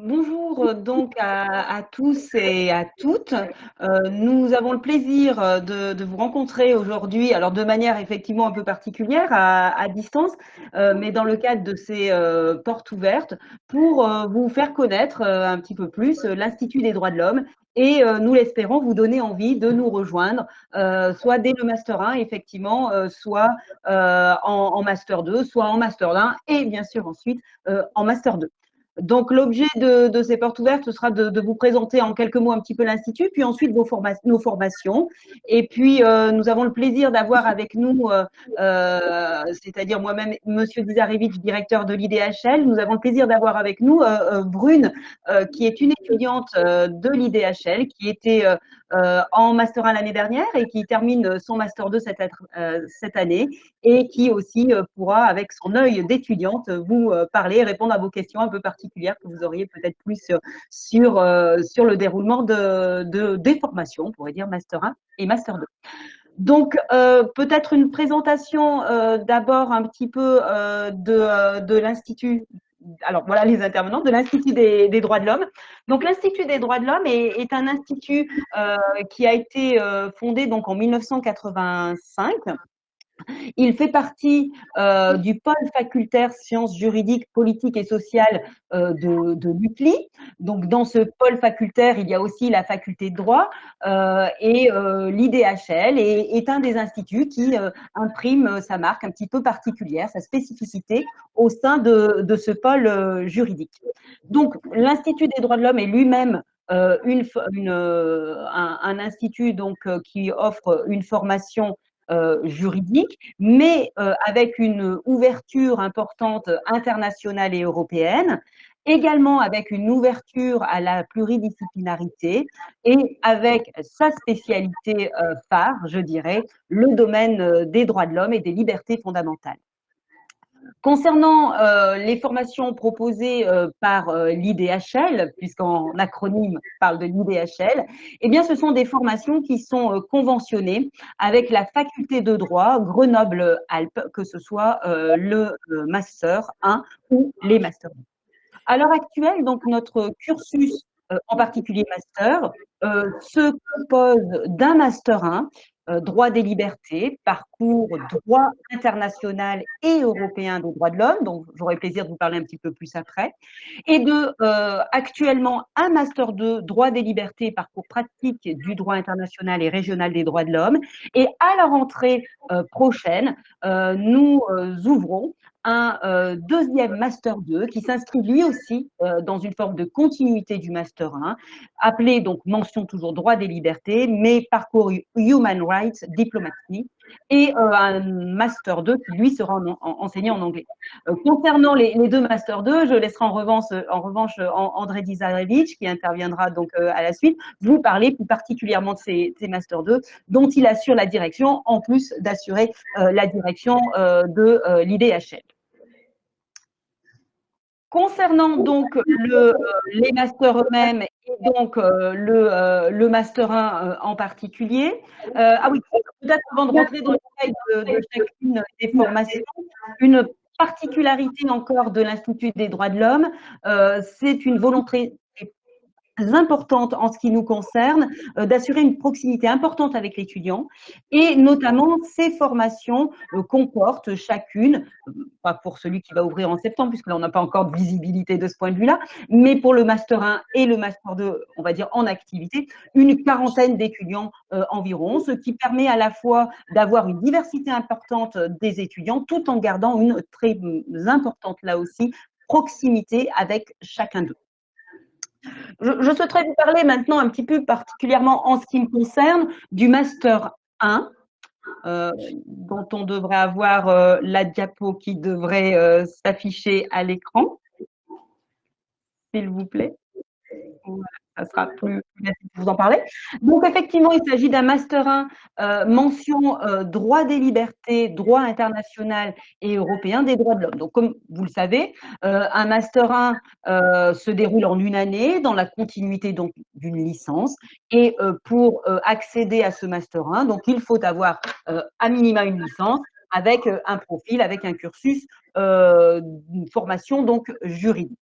Bonjour euh, donc à, tous et à toutes. Euh, nous avons le plaisir euh, de, vous rencontrer aujourd'hui, alors de manière effectivement un peu particulière à, distance, mais dans le cadre de ces portes ouvertes pour vous faire connaître un petit peu plus l'Institut des droits de l'homme et nous l'espérons vous donner envie de nous rejoindre, soit dès le Master 1 effectivement, soit en, en, Master 2, soit en Master 1 et bien sûr ensuite en Master 2. Donc, l'objet de, ces portes ouvertes, ce sera de, vous présenter en quelques mots un petit peu l'Institut, puis ensuite nos formations. Et puis, euh, nous avons le plaisir d'avoir avec nous, euh, euh, c'est-à-dire moi-même, Monsieur Dizarevich, directeur de l'IDHL. Nous avons le plaisir d'avoir avec nous Brune, qui est une étudiante de l'IDHL, qui était en Master 1 l'année dernière et qui termine son Master 2 cette, cette année et qui aussi pourra, avec son œil d'étudiante, vous parler répondre à vos questions un peu particulières que vous auriez peut-être plus sur, euh, le déroulement de, de, des formations, on pourrait dire Master 1 et Master 2. Donc, euh, peut-être une présentation euh, d'abord un petit peu de l'Institut alors voilà les intervenants de l'Institut des, droits de l'homme. Donc l'Institut des droits de l'homme est, est, un institut qui a été fondé donc en 1985 il fait partie euh, du pôle facultaire sciences juridiques, politiques et sociales euh, de, de l'UCLI. Donc, dans ce pôle facultaire, il y a aussi la faculté de droit euh, et l'IDHL est, est, un des instituts qui imprime sa marque un petit peu particulière, sa spécificité au sein de, de ce pôle juridique. Donc, l'Institut des droits de l'homme est lui-même une, une, un, un, institut donc qui offre une formation euh, juridique, mais euh, avec une ouverture importante internationale et européenne, également avec une ouverture à la pluridisciplinarité et avec sa spécialité euh, phare, je dirais, le domaine des droits de l'homme et des libertés fondamentales. Concernant euh, les formations proposées euh, par euh, l'IDHL, puisqu'en acronyme parle de l'IDHL, eh bien, ce sont des formations qui sont conventionnées avec la faculté de droit Grenoble-Alpes, que ce soit le master 1 ou les masters 2. À l'heure actuelle, donc notre cursus en particulier master, se compose d'un master 1 euh, droit des libertés, parcours droit international et européen des droits de l'homme, dont j'aurai plaisir de vous parler un petit peu plus après, et de euh, actuellement un master 2 droit des libertés, parcours pratique du droit international et régional des droits de l'homme. Et à la rentrée euh, prochaine, nous ouvrons un euh, deuxième Master 2 qui s'inscrit lui aussi euh, dans une forme de continuité du Master 1, appelé donc mention toujours droit des libertés, mais parcours Human Rights Diplomacy, et euh, un Master 2 qui lui sera enseigné en anglais. concernant les, deux Master 2, je laisserai en revanche, en revanche André Dizarevich, qui interviendra donc à la suite, vous parler plus particulièrement de ces, ces Master 2, dont il assure la direction, en plus d'assurer la direction de l'IDHL. Concernant donc le, euh, les masters eux-mêmes et donc euh, le, euh, le, master 1 en particulier, ah oui, peut-être avant de rentrer dans le détail de, de, chacune des formations, une particularité encore de l'Institut des droits de l'homme, c'est une volonté importante en ce qui nous concerne, euh, d'assurer une proximité importante avec l'étudiant et notamment ces formations euh, comportent chacune, euh, pas pour celui qui va ouvrir en septembre puisque là on n'a pas encore de visibilité de ce point de vue-là, mais pour le Master 1 et le Master 2, on va dire en activité, une quarantaine d'étudiants environ, ce qui permet à la fois d'avoir une diversité importante des étudiants tout en gardant une très importante là aussi proximité avec chacun d'eux. Je, souhaiterais vous parler maintenant un petit peu particulièrement en ce qui me concerne du Master 1, euh, dont on devrait avoir euh, la diapo qui devrait euh, s'afficher à l'écran. S'il vous plaît ça sera plus, facile de vous en parler. Donc, effectivement, il s'agit d'un Master 1 euh, mention euh, droit des libertés, droit international et européen des droits de l'homme. Donc, comme vous le savez, euh, un Master 1 se déroule en une année dans la continuité donc d'une licence. Et pour accéder à ce Master 1, donc il faut avoir à minima une licence avec un profil, avec un cursus, une formation donc juridique.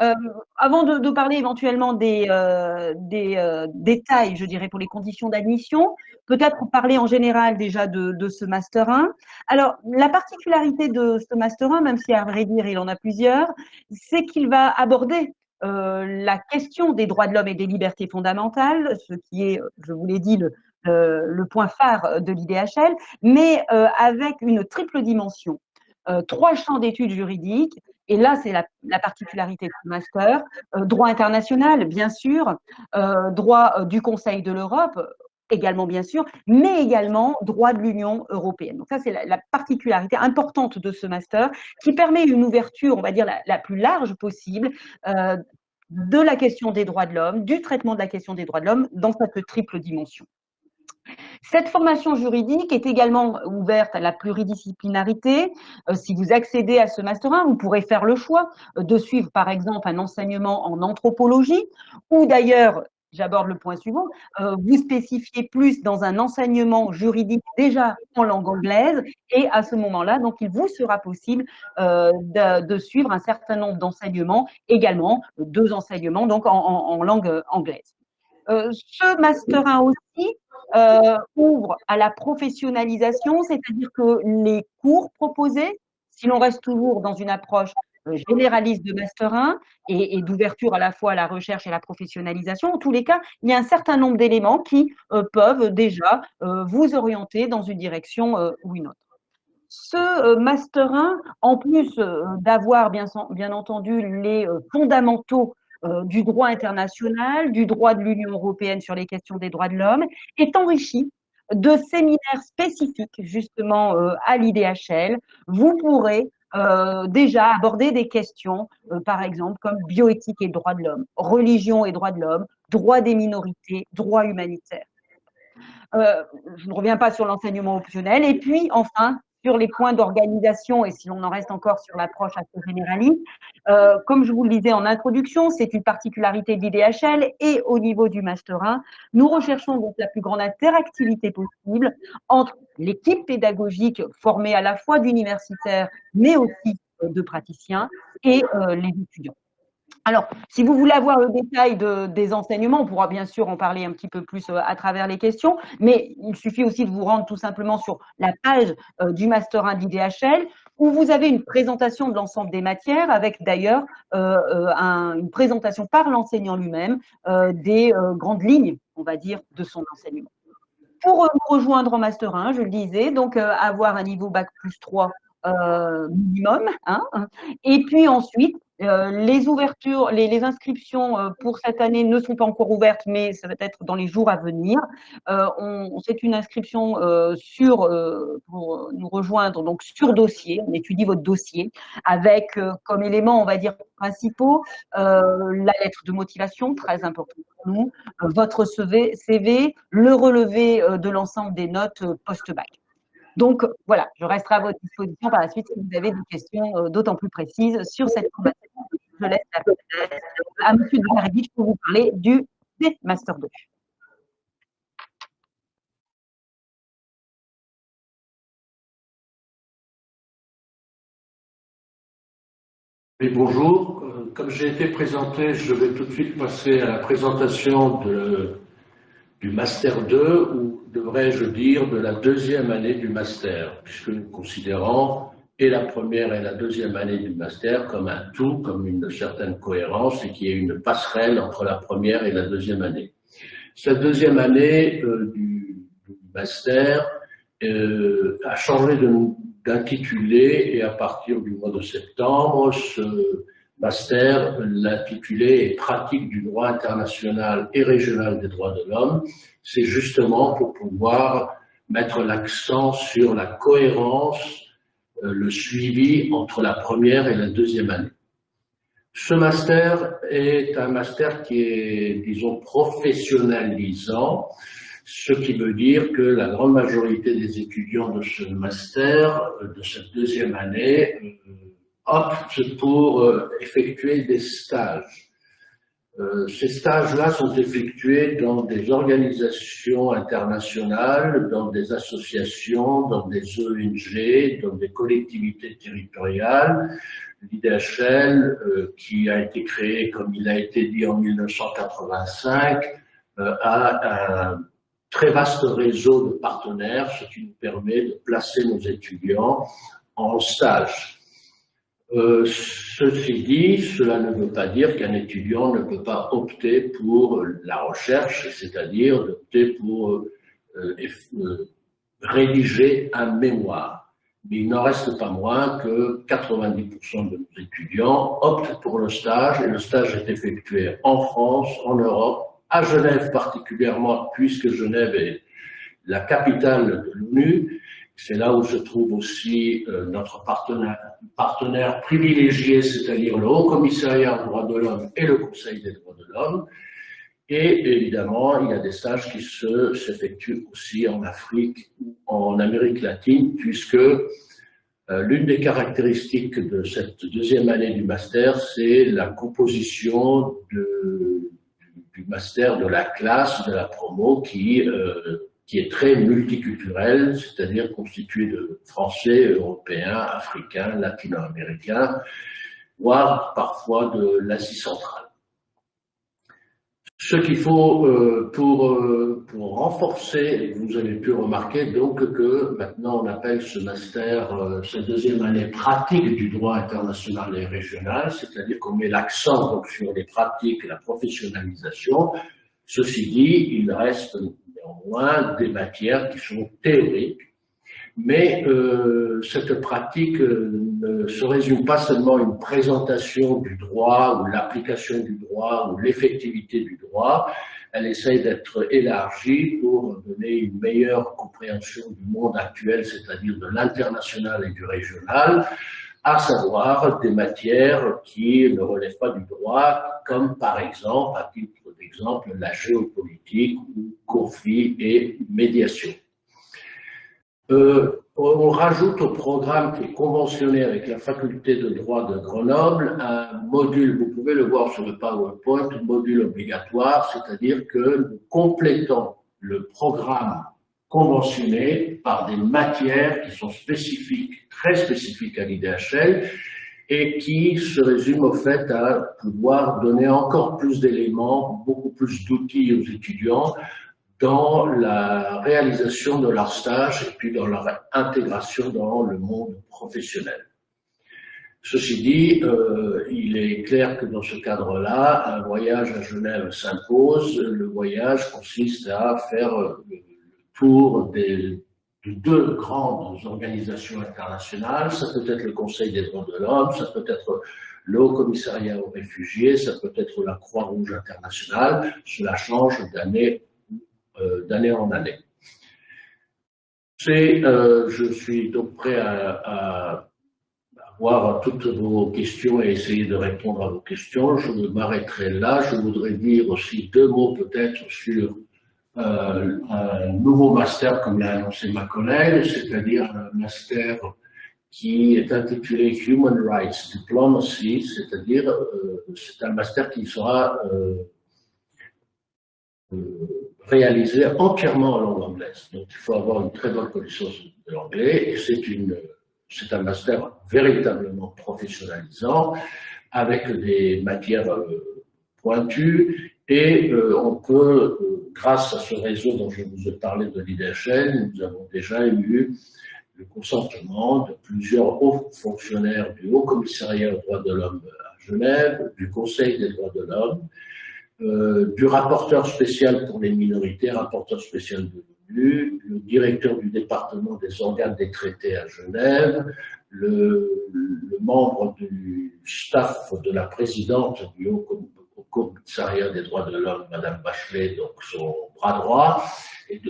Euh, avant de, parler éventuellement des, euh, des euh, détails, je dirais, pour les conditions d'admission, peut-être parler en général déjà de, ce Master 1. Alors, la particularité de ce Master 1, même si à vrai dire il en a plusieurs, c'est qu'il va aborder la question des droits de l'homme et des libertés fondamentales, ce qui est, je vous l'ai dit, le, point phare de l'IDHL, mais avec une triple dimension. Trois champs d'études juridiques, et là, c'est la, la, particularité du master. Euh, droit international, bien sûr, euh, droit euh, du Conseil de l'Europe, également bien sûr, mais également droit de l'Union européenne. Donc ça, c'est la, la, particularité importante de ce master qui permet une ouverture, on va dire, la, plus large possible de la question des droits de l'homme, du traitement de la question des droits de l'homme dans cette triple dimension. Cette formation juridique est également ouverte à la pluridisciplinarité. Euh, si vous accédez à ce Master 1, vous pourrez faire le choix euh, de suivre par exemple un enseignement en anthropologie ou d'ailleurs, j'aborde le point suivant, euh, vous spécifiez plus dans un enseignement juridique déjà en langue anglaise et à ce moment-là, donc il vous sera possible de, suivre un certain nombre d'enseignements également, deux enseignements donc en langue anglaise. Euh, ce Master 1 aussi euh, ouvre à la professionnalisation, c'est-à-dire que les cours proposés, si l'on reste toujours dans une approche euh, généraliste de Master 1 et, d'ouverture à la fois à la recherche et à la professionnalisation, en tous les cas, il y a un certain nombre d'éléments qui peuvent déjà vous orienter dans une direction ou une autre. Ce Master 1, en plus d'avoir bien, entendu les fondamentaux du droit international, du droit de l'Union européenne sur les questions des droits de l'homme, est enrichi de séminaires spécifiques justement euh, à l'IDHL. Vous pourrez euh, déjà aborder des questions, euh, par exemple, comme bioéthique et droits de l'homme, religion et droits de l'homme, droit des minorités, droit humanitaire. Euh, je ne reviens pas sur l'enseignement optionnel. Et puis, enfin, sur les points d'organisation et si l'on en reste encore sur l'approche assez généraliste, euh, comme je vous le disais en introduction, c'est une particularité de l'IDHL et au niveau du Master 1, nous recherchons donc la plus grande interactivité possible entre l'équipe pédagogique formée à la fois d'universitaires mais aussi euh, de praticiens et euh, les étudiants. Alors, si vous voulez avoir le détail de, des enseignements, on pourra bien sûr en parler un petit peu plus euh, à travers les questions, mais il suffit aussi de vous rendre tout simplement sur la page euh, du Master 1 d'IDHL, où vous avez une présentation de l'ensemble des matières, avec d'ailleurs euh, un, une présentation par l'enseignant lui-même des grandes lignes, on va dire, de son enseignement. Pour rejoindre en Master 1, je le disais, donc avoir un niveau Bac plus 3 minimum, hein, et puis ensuite euh, les ouvertures, les, inscriptions euh, pour cette année ne sont pas encore ouvertes, mais ça va être dans les jours à venir. Euh, c'est une inscription sur pour nous rejoindre donc sur dossier. On étudie votre dossier avec comme éléments, on va dire principaux, la lettre de motivation très important pour nous, votre CV, CV, le relevé de l'ensemble des notes post-bac. Donc voilà, je resterai à votre disposition par la suite si vous avez des questions d'autant plus précises sur cette formation. Je laisse la parole à M. Dumaridich pour vous parler du Master 2. Oui, bonjour. Euh, comme j'ai été présenté, je vais tout de suite passer à la présentation du Master 2, ou devrais-je dire de la deuxième année du Master, puisque nous considérons et la première et la deuxième année du Master comme un tout, comme une certaine cohérence, et qui est une passerelle entre la première et la deuxième année. Cette deuxième année euh, du, Master euh, a changé d'intitulé, et à partir du mois de septembre, ce master, l'intitulé est Pratique du droit international et régional des droits de l'homme. C'est justement pour pouvoir mettre l'accent sur la cohérence, le suivi entre la première et la deuxième année. Ce master est un master qui est, disons, professionnalisant, ce qui veut dire que la grande majorité des étudiants de ce master, de cette deuxième année, euh, optent pour euh, effectuer des stages. Euh, ces stages-là sont effectués dans des organisations internationales, dans des associations, dans des ONG, dans des collectivités territoriales. l'IDHL, euh, qui a été créé, comme il a été dit en 1985, euh, a un très vaste réseau de partenaires, ce qui nous permet de placer nos étudiants en stage. Euh, ceci dit, cela ne veut pas dire qu'un étudiant ne peut pas opter pour la recherche, c'est-à-dire d'opter pour euh, euh, rédiger un mémoire. Mais il n'en reste pas moins que 90% de nos étudiants optent pour le stage, et le stage est effectué en France, en Europe, à Genève particulièrement, puisque Genève est la capitale de l'ONU, c'est là où se trouve aussi euh, notre partenaire, privilégié, c'est-à-dire le Haut Commissariat aux droits de l'homme et le Conseil des droits de l'homme. Et évidemment, il y a des stages qui s'effectuent aussi en Afrique ou en Amérique latine, puisque euh, l'une des caractéristiques de cette deuxième année du master, c'est la composition du master de la classe, de la promo, qui euh, qui est très multiculturel, c'est-à-dire constitué de Français, Européens, Africains, Latino-Américains, voire parfois de l'Asie centrale. Ce qu'il faut euh, pour, euh, pour renforcer, vous avez pu remarquer donc que maintenant on appelle ce master, euh, cette deuxième année pratique du droit international et régional, c'est-à-dire qu'on met l'accent sur les pratiques la professionnalisation. Ceci dit, il reste néanmoins des matières qui sont théoriques, mais euh, cette pratique euh, ne se résume pas seulement à une présentation du droit ou l'application du droit ou l'effectivité du droit, elle essaye d'être élargie pour donner une meilleure compréhension du monde actuel, c'est-à-dire de l'international et du régional, à savoir des matières qui ne relèvent pas du droit, comme par exemple, à titre d'exemple, la géopolitique ou conflit et médiation. Euh, on rajoute au programme qui est conventionné avec la faculté de droit de Grenoble un module, vous pouvez le voir sur le PowerPoint, module obligatoire, c'est-à-dire que nous complétons le programme conventionné par des matières qui sont spécifiques, très spécifiques à l'IDHL, et qui se résument au fait à pouvoir donner encore plus d'éléments, beaucoup plus d'outils aux étudiants dans la réalisation de leur stage et puis dans leur intégration dans le monde professionnel. Ceci dit, euh, il est clair que dans ce cadre-là, un voyage à Genève s'impose. Le voyage consiste à faire le tour des, de deux grandes organisations internationales. Ça peut être le Conseil des droits de l'homme, ça peut être le Haut Commissariat aux réfugiés, ça peut être la Croix-Rouge internationale. Cela change d'année euh, en année. Euh, je suis donc prêt à, à, voir toutes vos questions et essayer de répondre à vos questions. Je m'arrêterai là. Je voudrais dire aussi deux mots peut-être sur euh, un nouveau master, comme l'a annoncé ma collègue, c'est-à-dire un master qui est intitulé Human Rights Diplomacy, c'est-à-dire euh, c'est un master qui sera euh, réalisé entièrement en langue anglaise. Donc il faut avoir une très bonne connaissance de l'anglais et c'est une c'est un master véritablement professionnalisant avec des matières pointues et on peut grâce à ce réseau dont je vous ai parlé de l'IDHL, nous avons déjà eu le consentement de plusieurs hauts fonctionnaires du Haut Commissariat aux droits de l'homme à Genève, du Conseil des droits de l'homme, euh, du rapporteur spécial pour les minorités, rapporteur spécial de l'ONU, le directeur du département des organes des traités à Genève, le, le membre du staff de la présidente du Haut commissariat des droits de l'homme, Madame Bachelet, donc son bras droit, et,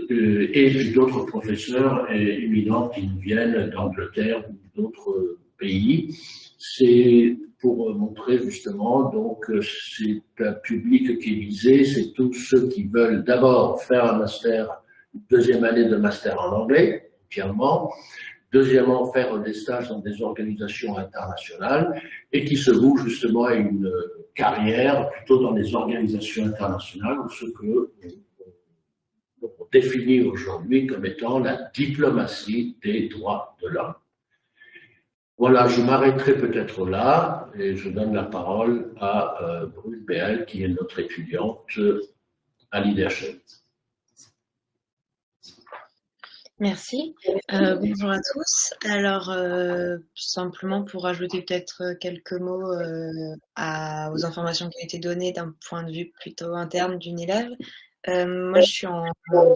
et d'autres professeurs éminents qui nous viennent d'Angleterre ou d'autres pays. C'est pour montrer justement, donc c'est un public qui est visé, c'est tous ceux qui veulent d'abord faire un master, une deuxième année de master en anglais, entièrement, Deuxièmement, faire des stages dans des organisations internationales et qui se vouent justement à une carrière plutôt dans des organisations internationales ou ce que on définit aujourd'hui comme étant la diplomatie des droits de l'homme. Voilà, je m'arrêterai peut-être là et je donne la parole à euh, Brune Béal, qui est notre étudiante à l'IDHL. Merci. Euh, bonjour à tous. Alors, euh, simplement pour ajouter peut-être quelques mots euh, aux informations qui ont été données d'un point de vue plutôt interne d'une élève. moi, je suis en,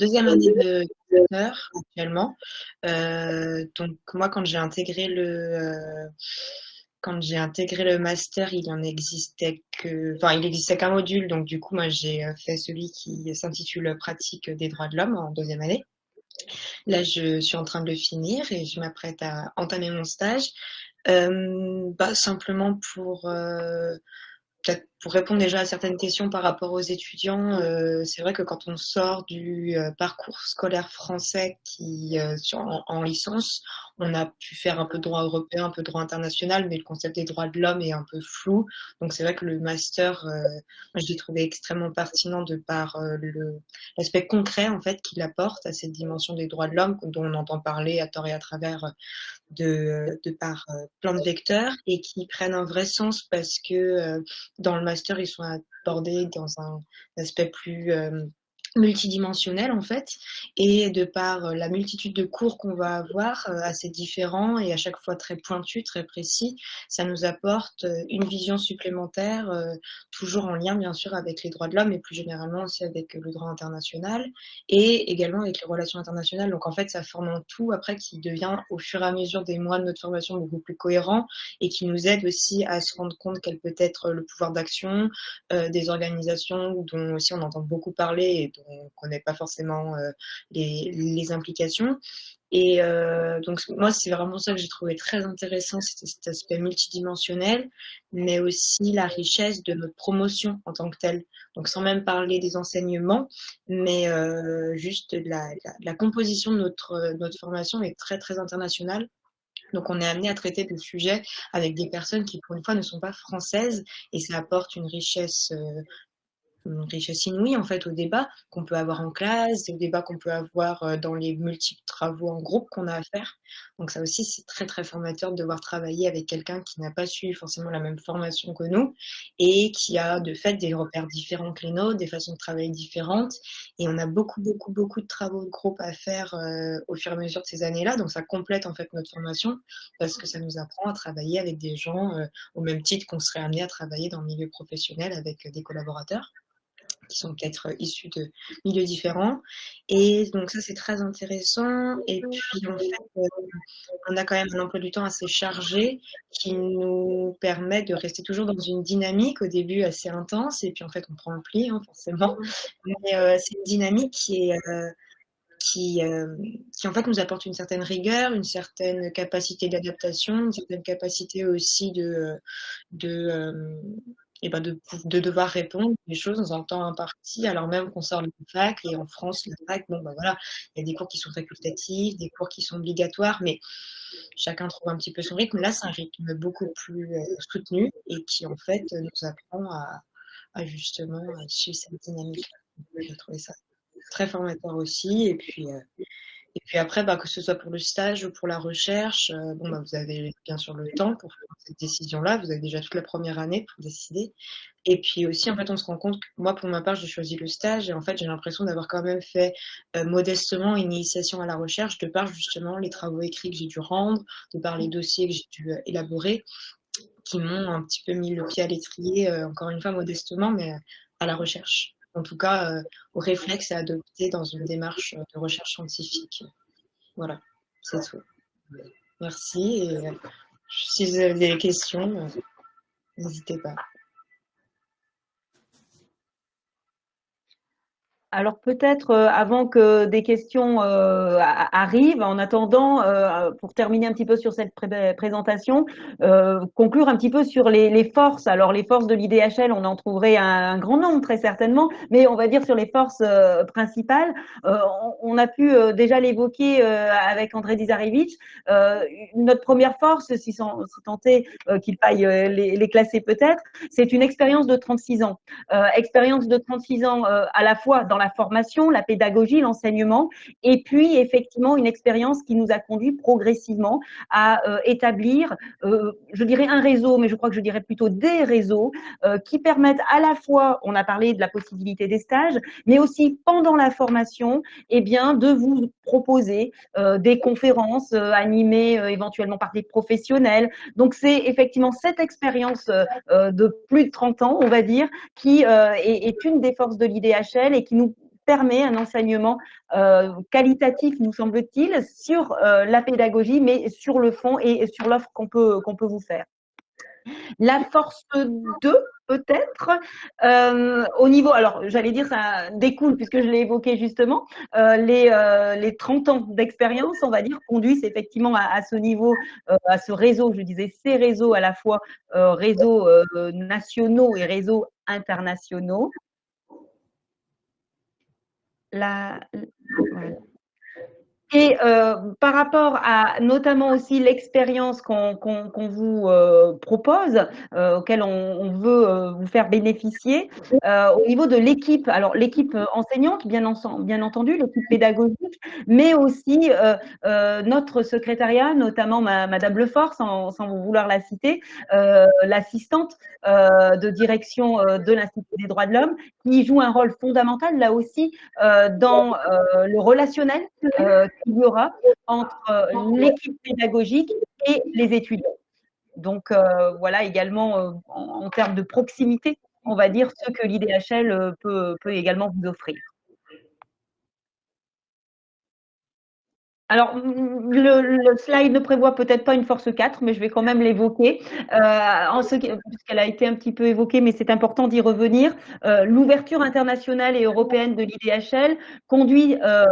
deuxième année de master actuellement. donc, moi, quand j'ai intégré le quand j'ai intégré le master, il en existait que, enfin, il existait qu'un module, donc du coup, moi, j'ai fait celui qui s'intitule Pratique des droits de l'homme en deuxième année. Là, je suis en train de le finir et je m'apprête à entamer mon stage. Euh, bah, simplement pour euh, pour répondre déjà à certaines questions par rapport aux étudiants, euh, c'est vrai que quand on sort du euh, parcours scolaire français qui euh, en, licence, on a pu faire un peu de droit européen, un peu de droit international, mais le concept des droits de l'homme est un peu flou. Donc c'est vrai que le master, je l'ai trouvé extrêmement pertinent de par l'aspect concret en fait qu'il apporte à cette dimension des droits de l'homme dont on entend parler à tort et à travers de, de par plein de vecteurs et qui prennent un vrai sens parce que dans le master, ils sont abordés dans un aspect plus euh, multidimensionnel en fait et de par euh, la multitude de cours qu'on va avoir euh, assez différents et à chaque fois très pointus, très précis, ça nous apporte euh, une vision supplémentaire toujours en lien bien sûr avec les droits de l'homme et plus généralement aussi avec le droit international et également avec les relations internationales. Donc en fait ça forme un tout après qui devient au fur et à mesure des mois de notre formation beaucoup plus cohérent et qui nous aide aussi à se rendre compte quel peut être le pouvoir d'action des organisations dont aussi on entend beaucoup parler et on ne connaît pas forcément euh, les, implications. Et euh, donc moi, c'est vraiment ça que j'ai trouvé très intéressant, c'était cet aspect multidimensionnel, mais aussi la richesse de notre promotion en tant que telle. Donc sans même parler des enseignements, mais euh, juste la, composition de notre, notre formation est très très internationale. Donc on est amené à traiter des sujets avec des personnes qui pour une fois ne sont pas françaises et ça apporte une richesse richesse inouïe en fait au débat qu'on peut avoir en classe, au débat qu'on peut avoir euh, dans les multiples travaux en groupe qu'on a à faire. Donc ça aussi c'est très très formateur de devoir travailler avec quelqu'un qui n'a pas suivi forcément la même formation que nous et qui a de fait des repères différents que les nôtres, des façons de travailler différentes et on a beaucoup beaucoup beaucoup de travaux de groupe à faire euh, au fur et à mesure de ces années-là. Donc ça complète en fait notre formation parce que ça nous apprend à travailler avec des gens euh, au même titre qu'on serait amené à travailler dans le milieu professionnel avec des collaborateurs qui sont peut-être euh, issus de milieux différents. Et donc ça, c'est très intéressant. Et puis, en fait, euh, on a quand même un emploi du temps assez chargé qui nous permet de rester toujours dans une dynamique au début assez intense. Et puis, en fait, on prend le pli, hein, forcément. Mais euh, c'est une dynamique qui est... qui, qui, en fait nous apporte une certaine rigueur, une certaine capacité d'adaptation, une certaine capacité aussi de, de, et ben de, de, devoir répondre des choses dans un temps imparti, alors même qu'on sort de la fac, et en France, la fac, bon ben voilà, il y a des cours qui sont facultatifs, des cours qui sont obligatoires, mais chacun trouve un petit peu son rythme. Là, c'est un rythme beaucoup plus euh, soutenu et qui en fait nous apprend à, à justement suivre cette dynamique. J'ai trouvé ça très formateur aussi, et puis euh, et puis après, bah, que ce soit pour le stage ou pour la recherche, euh, bon, bah, vous avez bien sûr le temps pour faire cette décision-là. Vous avez déjà toute la première année pour décider. Et puis aussi, en fait, on se rend compte que moi, pour ma part, j'ai choisi le stage et en fait, j'ai l'impression d'avoir quand même fait euh, modestement une initiation à la recherche de par justement les travaux écrits que j'ai dû rendre, de par les dossiers que j'ai dû euh, élaborer, qui m'ont un petit peu mis le pied à l'étrier, encore une fois modestement, mais à la recherche en tout cas euh, au réflexe à adopter dans une démarche de recherche scientifique. Voilà, c'est tout. Merci et euh, si vous avez des questions, euh, n'hésitez pas. Alors peut-être euh, avant que des questions euh, arrivent, en attendant, euh, pour terminer un petit peu sur cette présentation, conclure un petit peu sur les, forces. Alors les forces de l'IDHL, on en trouverait un, grand nombre très certainement, mais on va dire sur les forces principales. On, a pu déjà l'évoquer avec André Dizarevich. notre première force, si, sans, tenter qu'il faille les, les classer peut-être, c'est une expérience de 36 ans. expérience de 36 ans à la fois dans ma formation, la pédagogie, l'enseignement, et puis effectivement une expérience qui nous a conduit progressivement à établir, je dirais un réseau, mais je crois que je dirais plutôt des réseaux qui permettent à la fois, on a parlé de la possibilité des stages, mais aussi pendant la formation, eh bien, de vous proposer des conférences animées éventuellement par des professionnels. Donc c'est effectivement cette expérience de plus de 30 ans, on va dire, qui est, une des forces de l'IDHL et qui nous permet un enseignement qualitatif, nous semble-t-il, sur la pédagogie, mais sur le fond et sur l'offre qu'on peut, peut vous faire. La force 2, peut-être, euh, au niveau, alors j'allais dire ça découle, puisque je l'ai évoqué justement, euh, les, euh, les 30 ans d'expérience, on va dire, conduisent effectivement à, ce niveau, à ce réseau, je disais ces réseaux à la fois réseaux nationaux et réseaux internationaux. La, et euh, par rapport à notamment aussi l'expérience qu'on vous euh, propose, euh, auquel on, on veut euh, vous faire bénéficier, euh, au niveau de l'équipe, alors l'équipe enseignante, bien, entendu, l'équipe pédagogique, mais aussi notre secrétariat, notamment ma, Madame Lefort, sans, sans vouloir la citer, l'assistante de direction de l'Institut des droits de l'homme, qui joue un rôle fondamental là aussi dans le relationnel qu'il y aura entre euh, l'équipe pédagogique et les étudiants. Donc euh, voilà également euh, en, termes de proximité, on va dire ce que l'IDHL peut, peut également vous offrir. Alors, le, slide ne prévoit peut-être pas une force 4, mais je vais quand même l'évoquer, euh, puisqu'elle a été un petit peu évoquée, mais c'est important d'y revenir. Euh, L'ouverture internationale et européenne de l'IDHL conduit euh,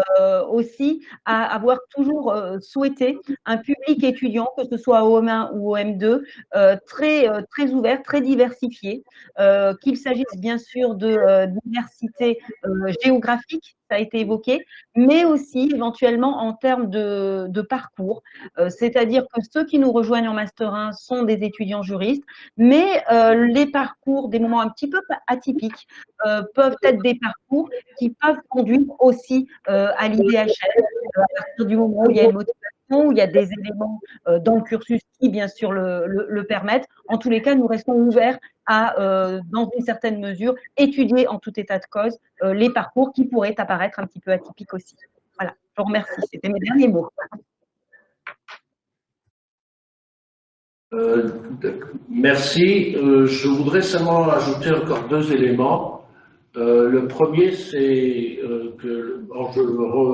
aussi à avoir toujours souhaité un public étudiant, que ce soit au M1 ou au M2, euh, très, très ouvert, très diversifié, qu'il s'agisse bien sûr de diversité géographique, ça a été évoqué, mais aussi éventuellement en termes de, parcours. Euh, c'est-à-dire que ceux qui nous rejoignent en Master 1 sont des étudiants juristes, mais euh, les parcours, des moments un petit peu atypiques, euh, peuvent être des parcours qui peuvent conduire aussi à l'IDHL, à partir du moment où il y a une motivation où il y a des éléments dans le cursus qui, bien sûr, le, permettent. En tous les cas, nous restons ouverts à, dans une certaine mesure, étudier en tout état de cause les parcours qui pourraient apparaître un petit peu atypiques aussi. Voilà, je vous remercie. C'était mes derniers mots. Euh, merci. je voudrais seulement ajouter encore deux éléments. le premier, c'est que je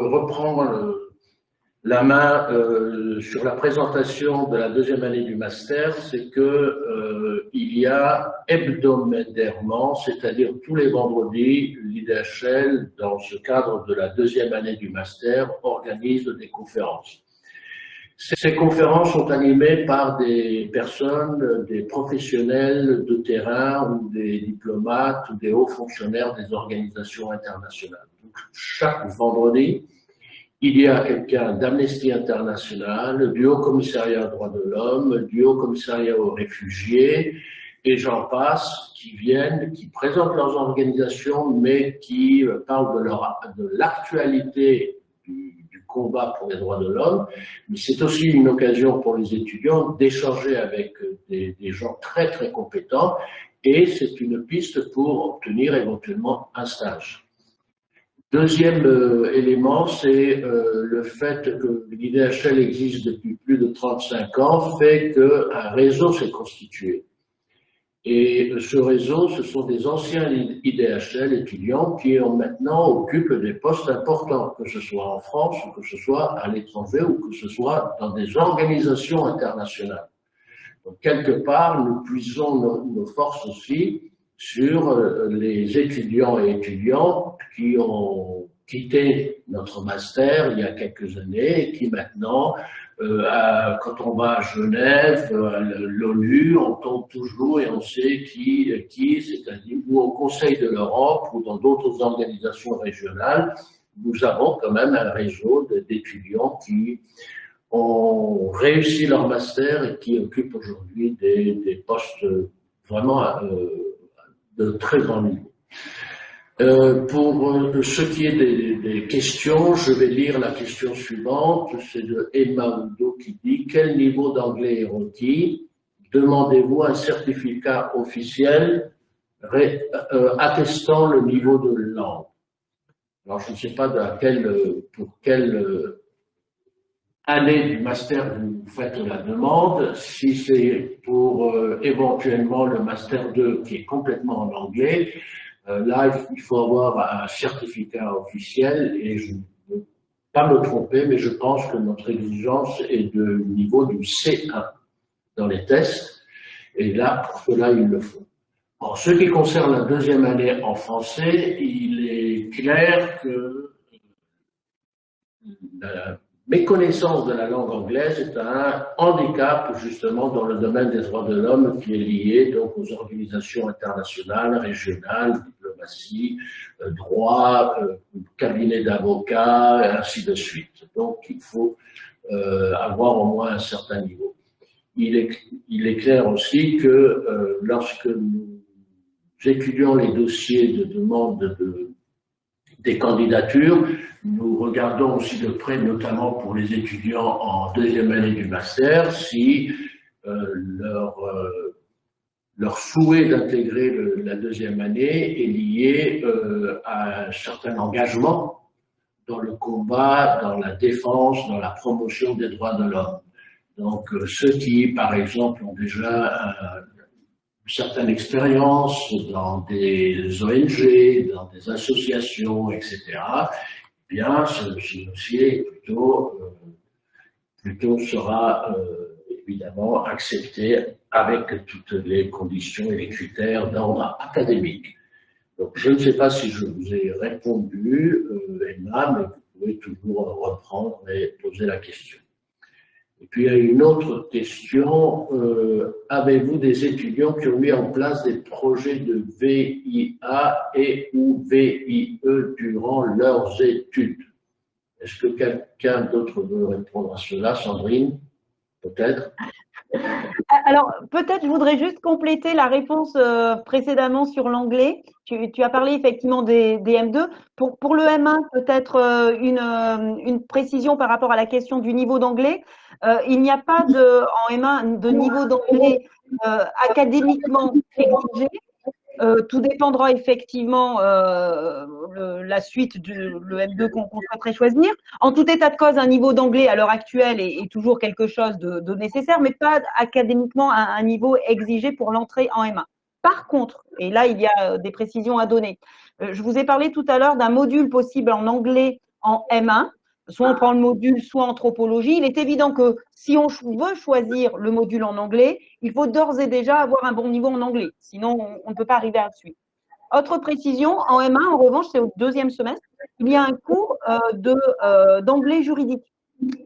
reprends le, la main euh, sur la présentation de la deuxième année du master, c'est que euh, il y a hebdomadairement, c'est-à-dire tous les vendredis, l'IDHL, dans ce cadre de la deuxième année du master, organise des conférences. Ces conférences sont animées par des personnes, des professionnels de terrain ou des diplomates ou des hauts fonctionnaires des organisations internationales. Donc, chaque vendredi, il y a quelqu'un d'Amnesty International, du Haut Commissariat aux droits de l'homme, du Haut Commissariat aux réfugiés, et j'en passe, qui viennent, qui présentent leurs organisations, mais qui euh, parlent de l'actualité du, combat pour les droits de l'homme. Mais c'est aussi une occasion pour les étudiants d'échanger avec des, des gens très très compétents, et c'est une piste pour obtenir éventuellement un stage. Deuxième euh, élément, c'est euh, le fait que l'IDHL existe depuis plus de 35 ans, fait qu'un réseau s'est constitué. Et ce réseau, ce sont des anciens IDHL étudiants qui ont maintenant occupent des postes importants, que ce soit en France, ou que ce soit à l'étranger, ou que ce soit dans des organisations internationales. Donc, quelque part, nous puisons nos, nos forces aussi sur euh, les étudiants et étudiantes qui ont quitté notre master il y a quelques années et qui maintenant, euh, quand on va à Genève, à l'ONU, on tombe toujours et on sait qui, qui c'est-à-dire ou au Conseil de l'Europe ou dans d'autres organisations régionales, nous avons quand même un réseau d'étudiants qui ont réussi leur master et qui occupent aujourd'hui des, des, postes vraiment euh, de très grand niveau. Euh, pour euh, ce qui est des, questions, je vais lire la question suivante. C'est de Emma Udo qui dit « Quel niveau d'anglais est requis Demandez-vous un certificat officiel euh, attestant le niveau de langue ?» Alors, je ne sais pas pour quelle année du master vous faites la demande. Si c'est pour éventuellement le master 2 qui est complètement en anglais, euh, là, il faut avoir un certificat officiel et je ne veux pas me tromper, mais je pense que notre exigence est de niveau du C1 dans les tests. Et là, pour cela, il le faut. En ce qui concerne la deuxième année en français, il est clair que la méconnaissance de la langue anglaise est un handicap justement dans le domaine des droits de l'homme qui est lié donc aux organisations internationales, régionales, diplomatie, euh, droit, euh, cabinet d'avocats, et ainsi de suite. Donc il faut euh, avoir au moins un certain niveau. Il est, il est clair aussi que lorsque nous étudions les dossiers de demande de, des candidatures, nous regardons aussi de près, notamment pour les étudiants en deuxième année du master, si euh, leur, euh, souhait d'intégrer la deuxième année est lié euh, à un certain engagement dans le combat, dans la défense, dans la promotion des droits de l'homme. Donc ceux qui, par exemple, ont déjà une certaine expérience dans des ONG, dans des associations, etc., bien, ce, dossier plutôt, euh, plutôt sera euh, évidemment accepté avec toutes les conditions et les critères d'ordre académique. Donc, je ne sais pas si je vous ai répondu, euh, Emma, mais vous pouvez toujours reprendre et poser la question. Et puis, il y a une autre question. Euh, avez-vous des étudiants qui ont mis en place des projets de VIA et ou VIE durant leurs études? Est-ce que quelqu'un d'autre veut répondre à cela Sandrine? Peut-être? Alors, peut-être je voudrais juste compléter la réponse euh, précédemment sur l'anglais. Tu, as parlé effectivement des, M2. Pour, le M1, peut-être euh, une, précision par rapport à la question du niveau d'anglais. Euh, il n'y a pas de, en M1 de niveau d'anglais euh, académiquement exigé. Euh, tout dépendra effectivement euh, la suite du le M2 qu'on souhaiterait choisir. En tout état de cause, un niveau d'anglais à l'heure actuelle est, toujours quelque chose de, nécessaire, mais pas académiquement un niveau exigé pour l'entrée en M1. Par contre, et là il y a des précisions à donner, je vous ai parlé tout à l'heure d'un module possible en anglais en M1 soit on prend le module, soit anthropologie. Il est évident que si on veut choisir le module en anglais, il faut d'ores et déjà avoir un bon niveau en anglais. Sinon, on, ne peut pas arriver à la suite. Autre précision, en M1, en revanche, c'est au deuxième semestre, il y a un cours euh, euh, d'anglais juridique,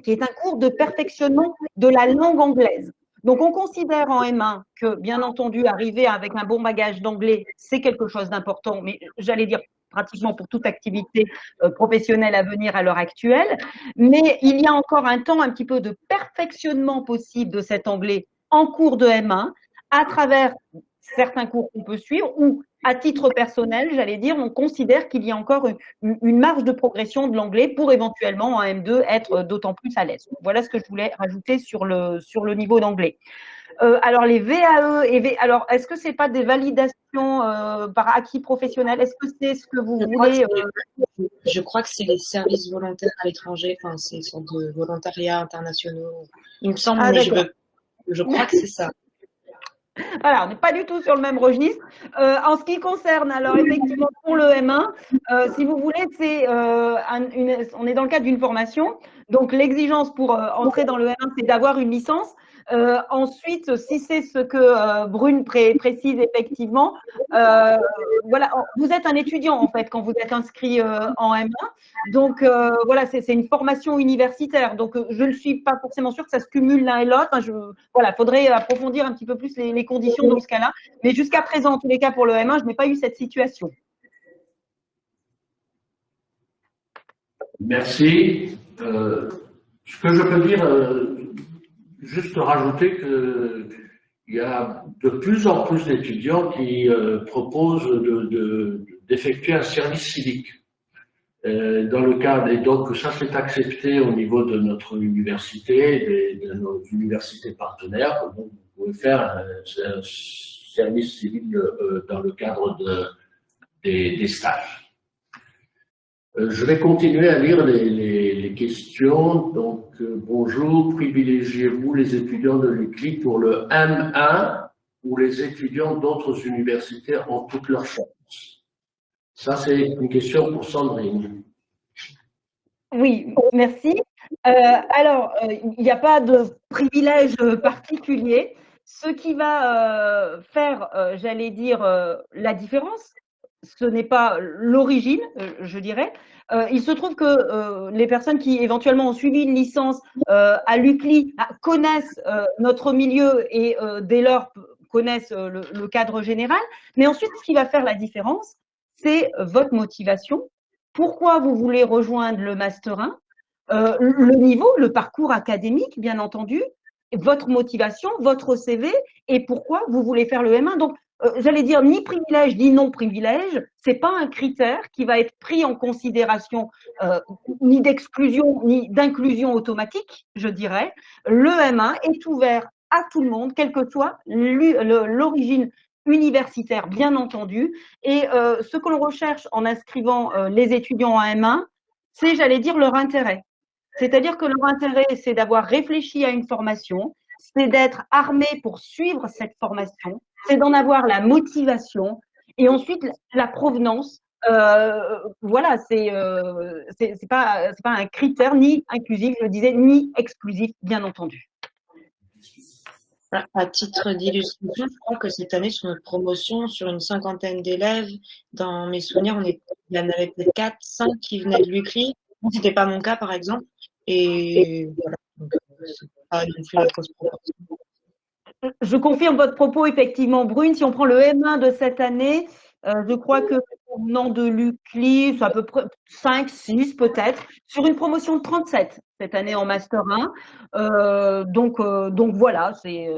qui est un cours de perfectionnement de la langue anglaise. Donc, on considère en M1 que, bien entendu, arriver avec un bon bagage d'anglais, c'est quelque chose d'important, mais j'allais dire pratiquement pour toute activité euh, professionnelle à venir à l'heure actuelle. Mais il y a encore un temps un petit peu de perfectionnement possible de cet anglais en cours de M1 à travers certains cours qu'on peut suivre ou à titre personnel, j'allais dire, on considère qu'il y a encore une, marge de progression de l'anglais pour éventuellement en M2 être d'autant plus à l'aise. Voilà ce que je voulais rajouter sur le, sur le niveau d'anglais. Euh, alors les VAE et v... alors est-ce que c'est pas des validations euh, par acquis professionnel? Est-ce que c'est ce que vous voulez euh? Je crois que c'est les services volontaires à l'étranger, enfin c'est sont de volontariat internationaux. Il me semble, ah, mais je, je crois que c'est ça. Voilà, on n'est pas du tout sur le même registre. Euh, en ce qui concerne, alors effectivement, pour le M1, euh, si vous voulez, c'est euh, on est dans le cadre d'une formation. Donc l'exigence pour entrer dans le M1, c'est d'avoir une licence. Euh, ensuite, si c'est ce que euh, Brune précise effectivement, euh, voilà, vous êtes un étudiant en fait quand vous êtes inscrit en M1. Donc voilà, c'est une formation universitaire. Donc je ne suis pas forcément sûre que ça se cumule l'un et l'autre. Enfin, voilà, faudrait approfondir un petit peu plus les, les conditions dans ce cas-là. Mais jusqu'à présent, en tous les cas pour le M1, je n'ai pas eu cette situation. Merci. ce que je peux dire juste rajouter qu'il y a de plus en plus d'étudiants qui euh, proposent de, d'effectuer un service civique. Euh, dans le cadre, et donc ça c'est accepté au niveau de notre université, de, nos universités partenaires, donc vous pouvez faire un, service civil euh, dans le cadre de, des, stages. Euh, je vais continuer à lire les, questions. Donc, bonjour, privilégiez-vous les étudiants de l'UCLI pour le M1 ou les étudiants d'autres universités en toutes leurs chances ça, c'est une question pour Sandrine. Oui, merci. Euh, alors, euh, il n'y a pas de privilège particulier. Ce qui va euh, faire, j'allais dire, la différence, ce n'est pas l'origine, je dirais. il se trouve que les personnes qui éventuellement ont suivi une licence à l'UCLI ah, connaissent notre milieu et dès lors connaissent le cadre général. Mais ensuite, ce qui va faire la différence, c'est votre motivation. Pourquoi vous voulez rejoindre le Master 1 euh, Le niveau, le parcours académique, bien entendu, votre motivation, votre CV et pourquoi vous voulez faire le M1. Donc, euh, j'allais dire ni privilège ni non privilège, c'est pas un critère qui va être pris en considération euh, ni d'exclusion ni d'inclusion automatique, je dirais. Le M1 est ouvert à tout le monde, quelle que soit l'origine universitaire, bien entendu. Et euh, ce que l'on recherche en inscrivant euh, les étudiants en M1, c'est, j'allais dire, leur intérêt. C'est-à-dire que leur intérêt, c'est d'avoir réfléchi à une formation, c'est d'être armé pour suivre cette formation, c'est d'en avoir la motivation et ensuite la provenance. Euh, voilà, c'est euh, c'est pas pas un critère ni inclusif, je disais, ni exclusif, bien entendu. À titre d'illustration, je crois que cette année, sur notre promotion, sur une cinquantaine d'élèves, dans mes souvenirs, il y en avait peut-être 4, 5 qui venaient de l'UCRI. Ce n'était pas mon cas, par exemple. Et voilà. Je confirme votre propos, effectivement, Brune. Si on prend le M1 de cette année, euh, je crois que nom de l'UCLI, c'est à peu près 5, 6 peut-être, sur une promotion de 37 cette année en Master 1. Euh, donc, euh, donc voilà, c'est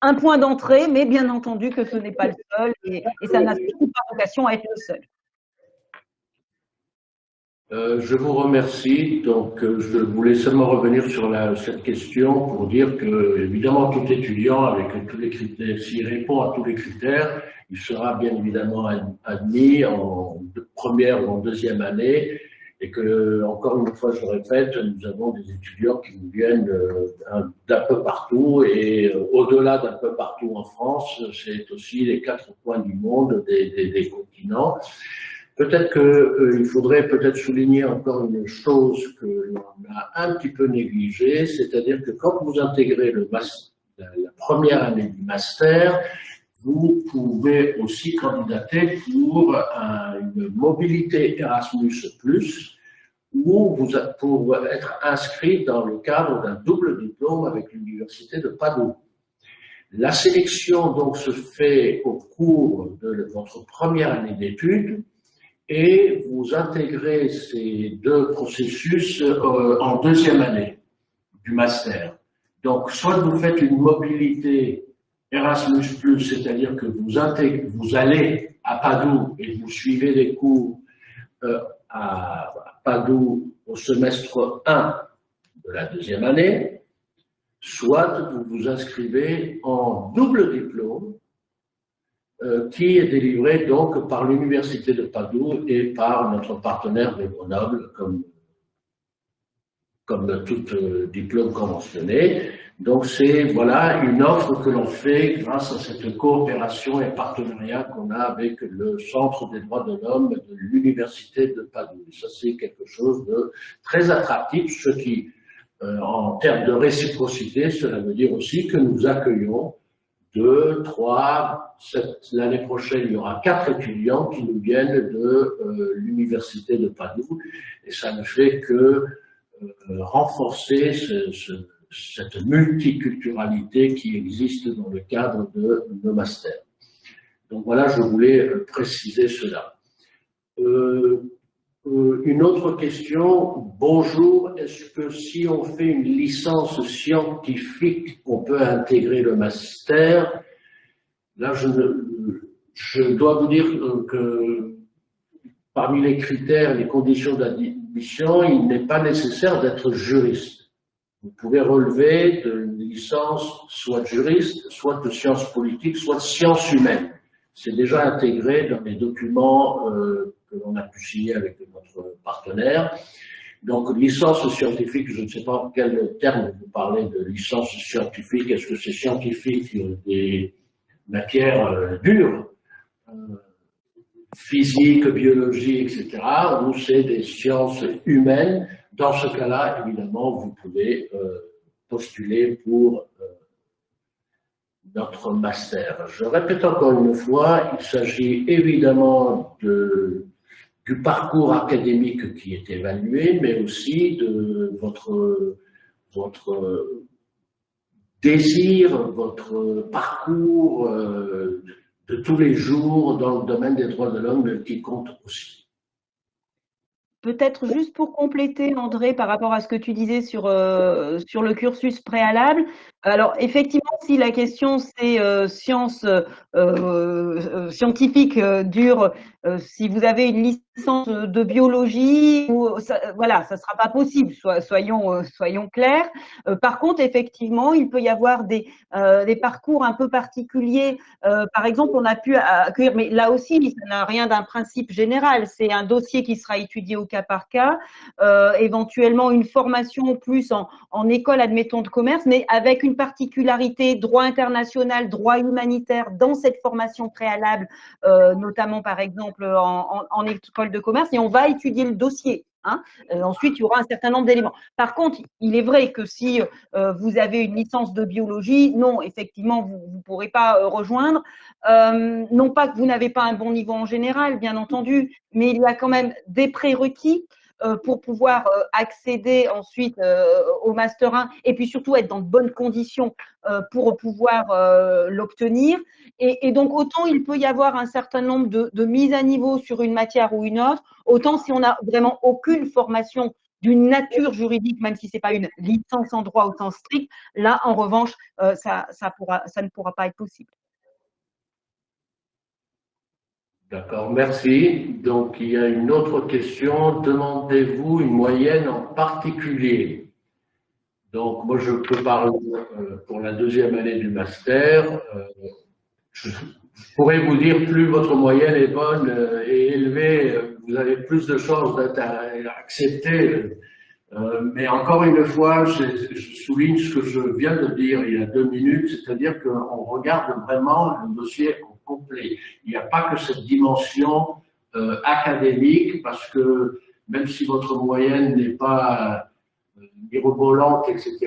un point d'entrée, mais bien entendu que ce n'est pas le seul et, et ça n'a surtout pas vocation à être le seul. Je vous remercie. Donc, je voulais seulement revenir sur la, cette question pour dire que, évidemment, tout étudiant, avec tous les critères, s'il répond à tous les critères, il sera bien évidemment admis en première ou en deuxième année et que, encore une fois, je répète, nous avons des étudiants qui nous viennent euh, d'un peu partout et euh, au-delà d'un peu partout en France, c'est aussi les quatre coins du monde, des, continents. Peut-être qu'il euh, faudrait peut-être souligner encore une chose que l'on a un petit peu négligée, c'est-à-dire que quand vous intégrez la première année du master, vous pouvez aussi candidater pour une mobilité Erasmus+, ou pour être inscrit dans le cadre d'un double diplôme avec l'Université de Padoue. La sélection donc se fait au cours de votre première année d'études et vous intégrez ces deux processus euh, en deuxième année du master. Donc, soit vous faites une mobilité Erasmus+, c'est-à-dire que vous, allez à Padoue et vous suivez des cours euh, à Padoue au semestre 1 de la deuxième année, soit vous vous inscrivez en double diplôme euh, qui est délivré donc par l'Université de Padoue et par notre partenaire de Grenoble comme, comme tout euh, diplôme conventionné. Donc c'est voilà une offre que l'on fait grâce à cette coopération et partenariat qu'on a avec le Centre des droits de l'homme de l'Université de Padoue. Ça c'est quelque chose de très attractif, ce qui, euh, en termes de réciprocité, cela veut dire aussi que nous accueillons deux, trois, l'année prochaine, il y aura quatre étudiants qui nous viennent de euh, l'Université de Padoue, et ça ne fait que euh, renforcer ce, ce cette multiculturalité qui existe dans le cadre de nos masters. Donc voilà, je voulais euh, préciser cela. Euh, une autre question. Bonjour, est-ce que si on fait une licence scientifique, on peut intégrer le master? Là, je, je dois vous dire que parmi les critères, les conditions d'admission, il n'est pas nécessaire d'être juriste. Vous pouvez relever de licence soit juriste, soit de sciences politiques, soit de sciences humaines. C'est déjà intégré dans les documents euh, que l'on a pu signer avec Donc, licence scientifique, je ne sais pas en quel terme vous parlez de licence scientifique. Est-ce que c'est scientifique des matières euh, dures, euh, physique, biologie, etc., ou c'est des sciences humaines? Dans ce cas-là, évidemment, vous pouvez euh, postuler pour notre master. Je répète encore une fois, il s'agit évidemment de du parcours académique qui est évalué, mais aussi de votre, votre désir, votre parcours euh, de tous les jours dans le domaine des droits de l'homme qui compte aussi. Peut-être juste pour compléter, André, par rapport à ce que tu disais sur, euh, sur le cursus préalable. Alors, effectivement, si la question c'est euh, sciences euh, scientifiques dures, si vous avez une licence de biologie, ça, voilà, ça sera pas possible, soyons, clairs. par contre, effectivement, il peut y avoir des, parcours un peu particuliers. par exemple, on a pu accueillir, mais là aussi, ça n'a rien d'un principe général. C'est un dossier qui sera étudié au cas par cas, euh, éventuellement une formation plus en, en, école, admettons, de commerce, mais avec une particularité droit international, droit humanitaire dans cette formation préalable, euh, notamment par exemple en, école de commerce, et on va étudier le dossier. Hein. Euh, ensuite, il y aura un certain nombre d'éléments. Par contre, il est vrai que si euh, vous avez une licence de biologie, non, effectivement, vous ne pourrez pas euh, rejoindre. non pas que vous n'avez pas un bon niveau en général, bien entendu, mais il y a quand même des prérequis pour pouvoir accéder ensuite au Master 1 et puis surtout être dans de bonnes conditions pour pouvoir l'obtenir. Et, donc, autant il peut y avoir un certain nombre de, mises à niveau sur une matière ou une autre, autant si on n'a vraiment aucune formation d'une nature juridique, même si ce n'est pas une licence en droit au sens strict, là, en revanche, euh, ça ne pourra pas être possible. D'accord, merci. Donc, il y a une autre question. Demandez-vous une moyenne en particulier? Donc, moi, je peux parler euh, pour la deuxième année du master. Euh, je, pourrais vous dire, plus votre moyenne est bonne euh, et élevée, vous avez plus de chances d'être accepté. Mais encore une fois, je, souligne ce que je viens de dire il y a deux minutes, c'est-à-dire qu'on regarde vraiment le dossier Il n'y a pas que cette dimension académique, parce que même si votre moyenne n'est pas mirobolante, etc.,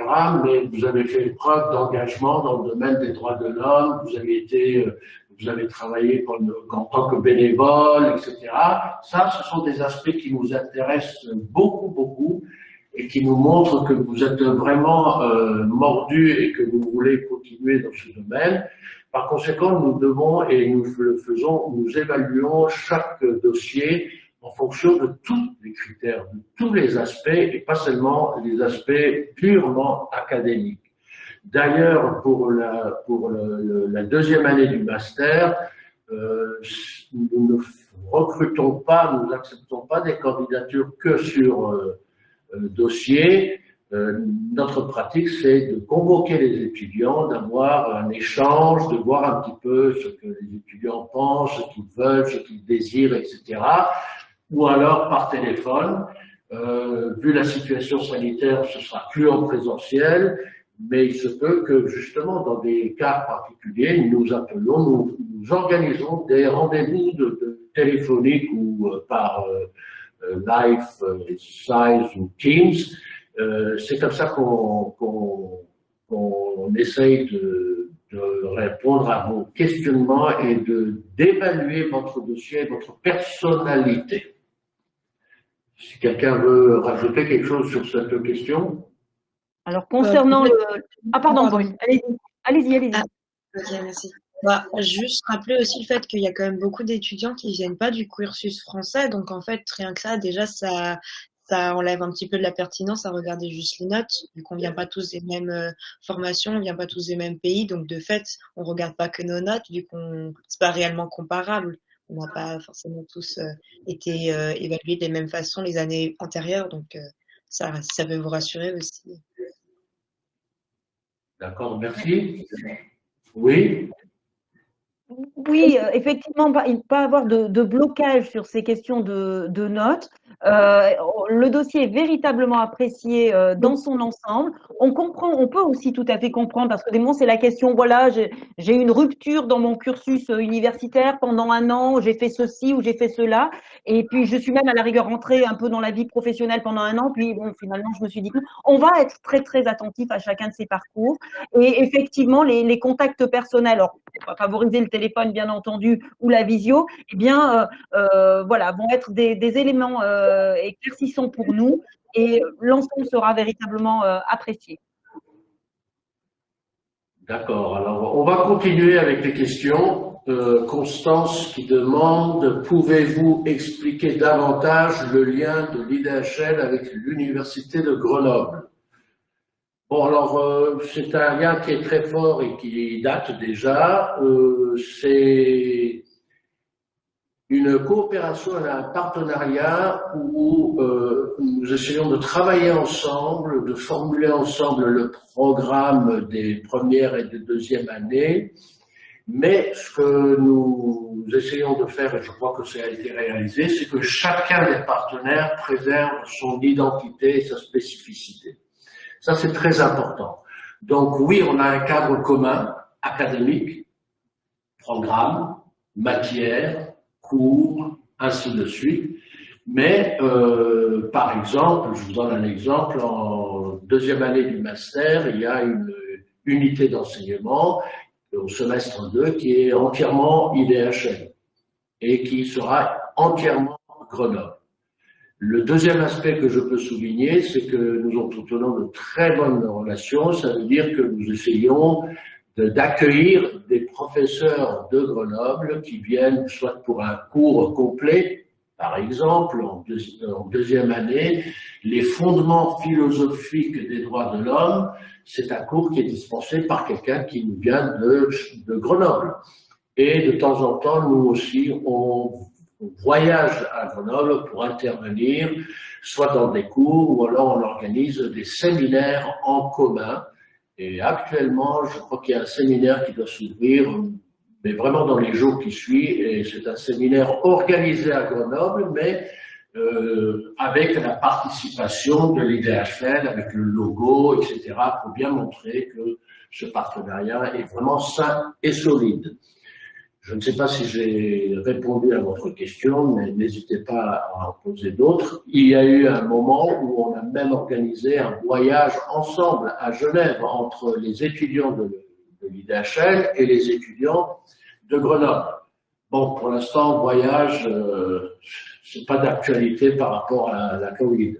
mais vous avez fait preuve d'engagement dans le domaine des droits de l'homme, vous avez été, euh, vous avez travaillé en tant que bénévole, etc. Ça, ce sont des aspects qui nous intéressent beaucoup, beaucoup et qui nous montrent que vous êtes vraiment euh, mordu et que vous voulez continuer dans ce domaine. Par conséquent, nous devons, et nous le faisons, nous évaluons chaque dossier en fonction de tous les critères, de tous les aspects, et pas seulement les aspects purement académiques. D'ailleurs, pour, la, deuxième année du master, euh, nous ne recrutons pas, nous n'acceptons pas des candidatures que sur euh, euh, dossier. Notre pratique, c'est de convoquer les étudiants, d'avoir un échange, de voir un petit peu ce que les étudiants pensent, ce qu'ils veulent, ce qu'ils désirent, etc ou alors par téléphone. Euh, vu la situation sanitaire, ce sera plus en présentiel, mais il se peut que justement dans des cas particuliers, nous appelons, nous, organisons des rendez-vous de, téléphoniques ou euh, par euh, euh live, euh, size ou Teams. C'est comme ça qu'on qu essaye de, de, répondre à vos questionnements et de d'évaluer votre dossier, votre personnalité. Si quelqu'un veut rajouter quelque chose sur cette question. Alors, concernant euh, le... Ah, pardon, allez-y, allez-y. Allez ah, ok, merci. Bah, juste rappeler aussi le fait qu'il y a quand même beaucoup d'étudiants qui viennent pas du cursus français. Donc, en fait, rien que ça, déjà, ça, ça enlève un petit peu de la pertinence à regarder juste les notes, vu qu'on vient pas tous des mêmes euh, formations, on vient pas tous des mêmes pays. Donc, de fait, on regarde pas que nos notes, vu qu'on c'est pas réellement comparable on n'a pas forcément tous été évalués de la même façon les années antérieures, donc ça, ça veut vous rassurer aussi. D'accord, merci. Oui. Oui, effectivement, il ne peut pas avoir de, blocage sur ces questions de, de notes. Euh, le dossier est véritablement apprécié euh, dans son ensemble. On comprend, on peut aussi tout à fait comprendre parce que des moments c'est la question. Voilà, j'ai une rupture dans mon cursus euh, universitaire pendant un an. J'ai fait ceci ou j'ai fait cela, et puis je suis même à la rigueur rentrée un peu dans la vie professionnelle pendant un an. Puis bon, finalement, je me suis dit on va être très très attentif à chacun de ces parcours. Et effectivement, les, les contacts personnels, alors on va favoriser le bien entendu ou la visio, eh bien euh, voilà, vont être des, éléments euh, éclaircissant pour nous et l'ensemble sera véritablement euh, apprécié. D'accord. Alors, on va continuer avec les questions. Euh, Constance qui demande, pouvez-vous expliquer davantage le lien de l'IDHL avec l'Université de Grenoble? Bon, alors, c'est un lien qui est très fort et qui date déjà. c'est une coopération, un partenariat où euh, nous essayons de travailler ensemble, de formuler ensemble le programme des premières et des deuxièmes années. Mais ce que nous essayons de faire, et je crois que ça a été réalisé, c'est que chacun des partenaires préserve son identité et sa spécificité. Ça, c'est très important. Donc oui, on a un cadre commun, académique, programme, matière, cours, ainsi de suite. Mais, euh, par exemple, je vous donne un exemple, en deuxième année du master, il y a une unité d'enseignement au semestre 2 qui est entièrement IDHL et qui sera entièrement Grenoble. Le deuxième aspect que je peux souligner, c'est que nous entretenons de très bonnes relations. Ça veut dire que nous essayons d'accueillir des professeurs de Grenoble qui viennent soit pour un cours complet, par exemple, en, deuxième année, les fondements philosophiques des droits de l'homme, c'est un cours qui est dispensé par quelqu'un qui nous vient de, de Grenoble. Et de temps en temps, nous aussi, on voyage à Grenoble pour intervenir, soit dans des cours, ou alors on organise des séminaires en commun et actuellement, je crois qu'il y a un séminaire qui doit s'ouvrir, mais vraiment dans les jours qui suivent. Et c'est un séminaire organisé à Grenoble, mais euh, avec la participation de l'IDHL, avec le logo, etc., pour bien montrer que ce partenariat est vraiment sain et solide. Je ne sais pas si j'ai répondu à votre question, mais n'hésitez pas à en poser d'autres. Il y a eu un moment où on a même organisé un voyage ensemble à Genève entre les étudiants de, l'IDHL et les étudiants de Grenoble. Bon, pour l'instant, voyage, euh, c'est pas d'actualité par rapport à la Covid.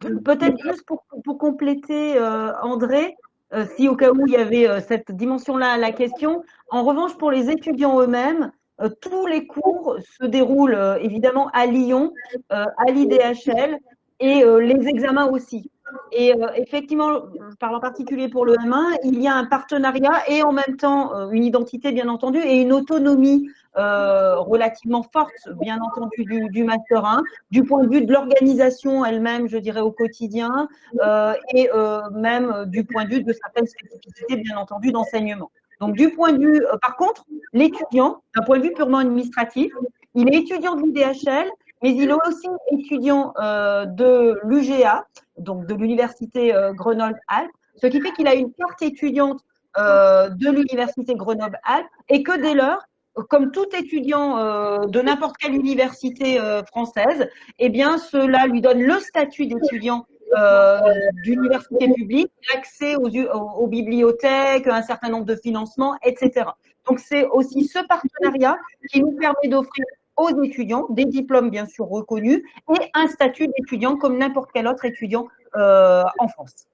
Peut-être juste pour, compléter, euh, André, euh, si au cas où il y avait euh, cette dimension-là à la question. En revanche, pour les étudiants eux-mêmes, euh, tous les cours se déroulent évidemment à Lyon, à l'IDHL et les examens aussi. Et effectivement, je parle en particulier pour le M1, il y a un partenariat et en même temps une identité bien entendu et une autonomie euh, relativement forte, bien entendu, du, Master 1, du point de vue de l'organisation elle-même, je dirais, au quotidien, euh, et euh, même du point de vue de certaines spécificités, bien entendu, d'enseignement. Donc, du point de vue, par contre, l'étudiant, d'un point de vue purement administratif, il est étudiant de l'UDHL, mais il est aussi étudiant de l'UGA, donc de l'Université Grenoble-Alpes, ce qui fait qu'il a une carte étudiante de l'Université Grenoble-Alpes et que dès lors, comme tout étudiant euh, de n'importe quelle université euh, française, eh bien, cela lui donne le statut d'étudiant euh, d'université publique, l'accès aux, aux, bibliothèques, un certain nombre de financements, etc. Donc, c'est aussi ce partenariat qui nous permet d'offrir aux étudiants des diplômes bien sûr reconnus et un statut d'étudiant comme n'importe quel autre étudiant en France.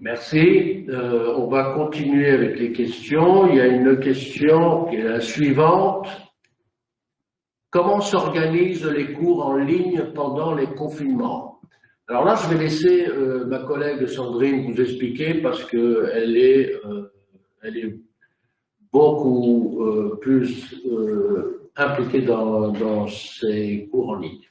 Merci. Euh, on va continuer avec les questions. Il y a une question qui est la suivante. Comment s'organisent les cours en ligne pendant les confinements? Alors là, je vais laisser euh, ma collègue Sandrine vous expliquer parce qu'elle est, euh, elle est beaucoup plus impliqués dans, dans, ces cours en ligne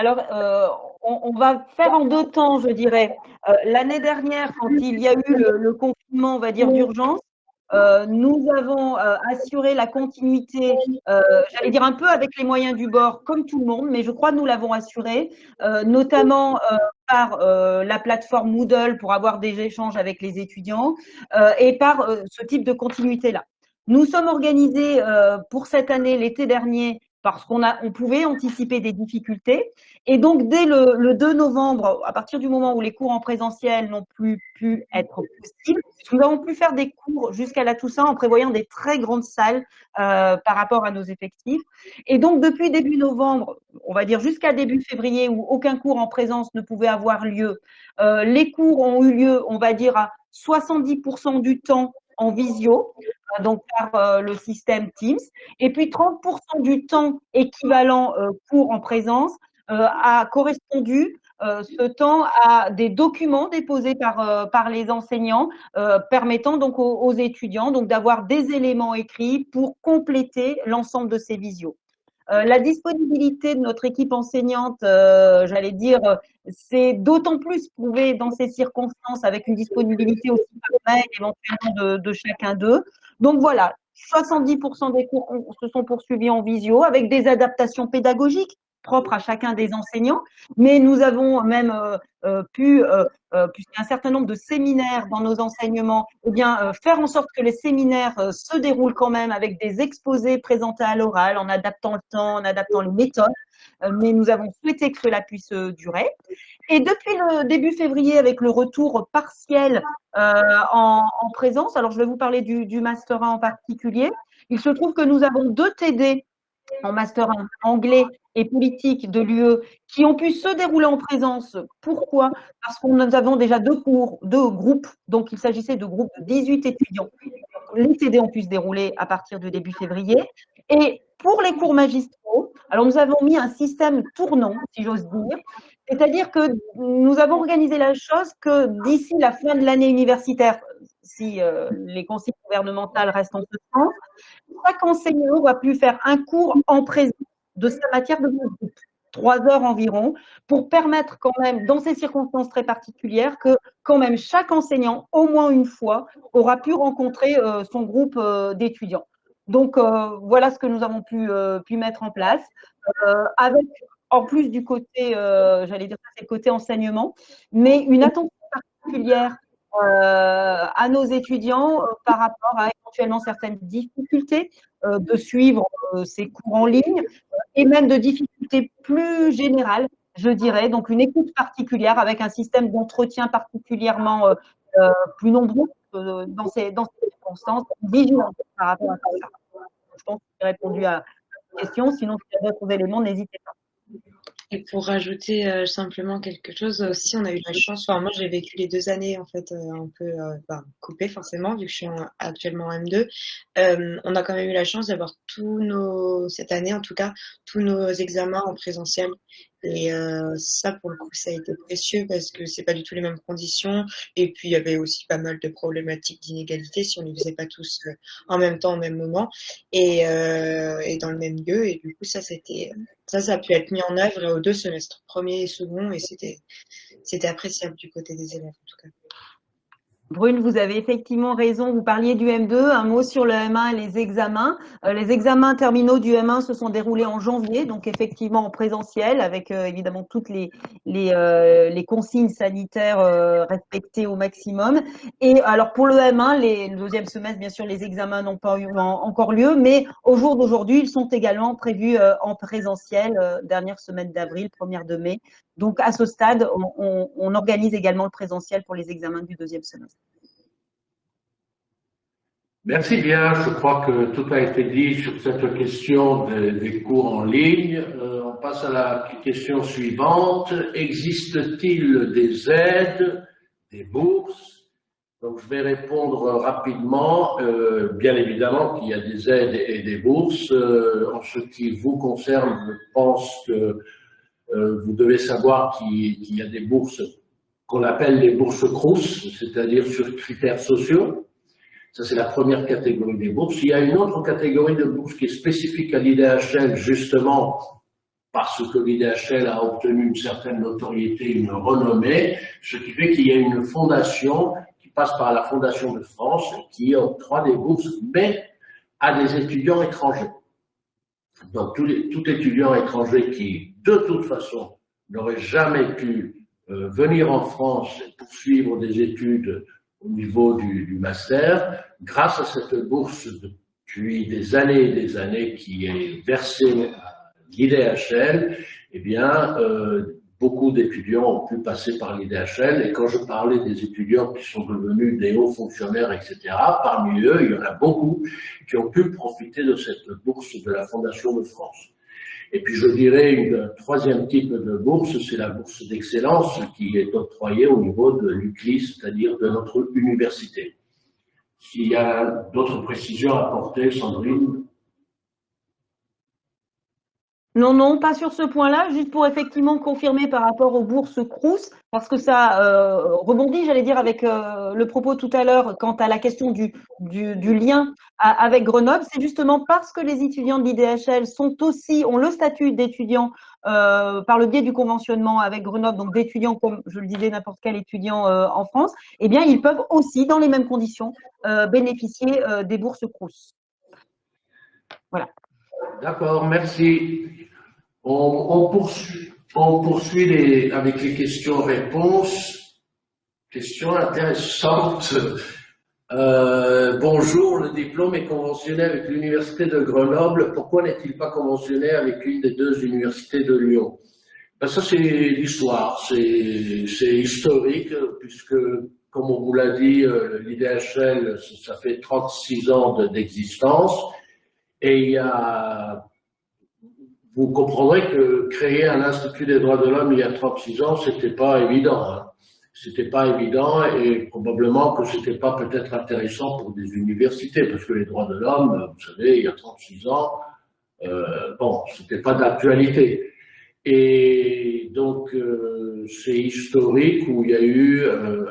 Alors, on, va faire en deux temps, je dirais. L'année dernière, quand il y a eu le confinement, on va dire, d'urgence, euh, nous avons euh, assuré la continuité, euh, j'allais dire un peu avec les moyens du bord, comme tout le monde, mais je crois que nous l'avons assuré, notamment par la plateforme Moodle pour avoir des échanges avec les étudiants et par ce type de continuité-là. Nous sommes organisés pour cette année, l'été dernier, parce qu'on on pouvait anticiper des difficultés. Et donc, dès le, le, 2 novembre, à partir du moment où les cours en présentiel n'ont plus pu être possibles, nous avons pu faire des cours jusqu'à la Toussaint en prévoyant des très grandes salles euh, par rapport à nos effectifs. Et donc, depuis début novembre, on va dire jusqu'à début février, où aucun cours en présence ne pouvait avoir lieu, euh, les cours ont eu lieu, on va dire, à 70% du temps en visio, euh, donc par euh, le système Teams. Et puis 30% du temps équivalent euh, cours en présence a correspondu ce temps à des documents déposés par, les enseignants permettant donc aux, étudiants d'avoir des éléments écrits pour compléter l'ensemble de ces visios. Euh, la disponibilité de notre équipe enseignante, euh, j'allais dire, c'est d'autant plus prouvé dans ces circonstances avec une disponibilité aussi éventuellement de chacun d'eux. Donc voilà, 70% des cours se sont poursuivis en visio avec des adaptations pédagogiques propre à chacun des enseignants, mais nous avons même euh, euh, pu, euh, puisqu'il y a un certain nombre de séminaires dans nos enseignements, eh bien, faire en sorte que les séminaires se déroulent quand même avec des exposés présentés à l'oral, en adaptant le temps, en adaptant les méthodes, mais nous avons souhaité que cela puisse durer. Et depuis le début février, avec le retour partiel en, en, présence, alors je vais vous parler du, du Master 1 en particulier, il se trouve que nous avons deux TD en master anglais et politique de l'UE qui ont pu se dérouler en présence. Pourquoi? Parce que nous avons déjà deux cours, deux groupes, donc il s'agissait de groupes de 18 étudiants. Les TD ont pu se dérouler à partir du début février. Et pour les cours magistraux, alors nous avons mis un système tournant, si j'ose dire, c'est-à-dire que nous avons organisé la chose que d'ici la fin de l'année universitaire, si euh, les consignes gouvernementales restent en ce sens, chaque enseignant va plus faire un cours en présence de sa matière de groupe, trois heures environ, pour permettre quand même, dans ces circonstances très particulières, que quand même chaque enseignant, au moins une fois, aura pu rencontrer euh, son groupe euh, d'étudiants. Donc voilà ce que nous avons pu, mettre en place, avec en plus du côté, j'allais dire c'est le côté enseignement, mais une attention particulière à nos étudiants euh, par rapport à éventuellement certaines difficultés euh, de suivre ces cours en ligne et même de difficultés plus générales, je dirais. Donc une écoute particulière avec un système d'entretien particulièrement plus nombreux dans ces, dans ces circonstances, par rapport à ça. Je pense que j'ai répondu à la question. Sinon, si vous avez d'autres éléments, n'hésitez pas. Et pour rajouter euh, simplement quelque chose aussi, on a eu la chance, enfin moi j'ai vécu les deux années en fait euh, un peu euh, ben, coupées forcément vu que je suis actuellement en M2. on a quand même eu la chance d'avoir tous nos, cette année en tout cas, tous nos examens en présentiel et euh, ça, pour le coup, ça a été précieux parce que c'est pas du tout les mêmes conditions. Et puis, il y avait aussi pas mal de problématiques d'inégalité si on ne les faisait pas tous en même temps, au même moment et, euh, et dans le même lieu. Et du coup, ça, c'était, ça, ça a pu être mis en œuvre aux deux semestres, premier et second, et c'était, c'était appréciable du côté des élèves, en tout cas. Brune, vous avez effectivement raison. Vous parliez du M2. Un mot sur le M1 et les examens. Euh, les examens terminaux du M1 se sont déroulés en janvier, donc effectivement en présentiel, avec euh, évidemment toutes les, euh, consignes sanitaires respectées au maximum. Et alors pour le M1, les, le deuxième semestre, bien sûr, les examens n'ont pas eu encore lieu, mais au jour d'aujourd'hui, ils sont également prévus en présentiel, dernière semaine d'avril, première de mai. Donc à ce stade, on, organise également le présentiel pour les examens du deuxième semestre. Merci bien. Je crois que tout a été dit sur cette question des, cours en ligne. Euh, on passe à la question suivante. Existe-t-il des aides, des bourses? Donc, je vais répondre rapidement. Euh, bien évidemment qu'il y a des aides et des bourses. Euh, en ce qui vous concerne, je pense que vous devez savoir qu'il y a des bourses qu'on appelle les bourses CRUS, c'est-à-dire sur critères sociaux Ça, c'est la première catégorie des bourses. Il y a une autre catégorie de bourses qui est spécifique à l'IDHL, justement parce que l'IDHL a obtenu une certaine notoriété, une renommée, ce qui fait qu'il y a une fondation qui passe par la Fondation de France qui octroie des bourses, mais à des étudiants étrangers. Donc, tout étudiant étranger qui, de toute façon, n'aurait jamais pu euh, venir en France et poursuivre des études au niveau du, du, master, grâce à cette bourse depuis des années et des années qui est versée à l'IDHL, eh bien, euh, beaucoup d'étudiants ont pu passer par l'IDHL. Et quand je parlais des étudiants qui sont devenus des hauts fonctionnaires, etc., parmi eux, il y en a beaucoup qui ont pu profiter de cette bourse de la Fondation de France. Et puis je dirais une troisième type de bourse, c'est la bourse d'excellence qui est octroyée au niveau de l'UCLI, c'est-à-dire de notre université. S'il y a d'autres précisions à apporter, Sandrine? Non, non, pas sur ce point-là, juste pour effectivement confirmer par rapport aux bourses Crous, parce que ça euh, rebondit, j'allais dire, avec euh, le propos tout à l'heure quant à la question du, lien avec Grenoble. C'est justement parce que les étudiants de l'IDHL sont aussi, ont le statut d'étudiants euh, par le biais du conventionnement avec Grenoble, donc d'étudiants comme je le disais, n'importe quel étudiant en France, eh bien, ils peuvent aussi, dans les mêmes conditions, bénéficier des bourses Crous. Voilà. D'accord, merci. On, on, poursuit, on poursuit les, avec les questions-réponses. Questions intéressantes. Euh, bonjour, le diplôme est conventionné avec l'Université de Grenoble. Pourquoi n'est-il pas conventionné avec une des deux universités de Lyon? Ben Ça, c'est l'histoire, c'est historique, puisque, comme on vous l'a dit, euh, l'IDHL, ça fait 36 ans d'existence. Et il y a, vous comprendrez que créer un Institut des droits de l'homme il y a 36 ans, c'était pas évident. Hein. C'était pas évident et probablement que c'était pas peut-être intéressant pour des universités parce que les droits de l'homme, vous savez, il y a 36 ans, euh, bon, c'était pas d'actualité. Et donc, euh, c'est historique où il y a eu euh,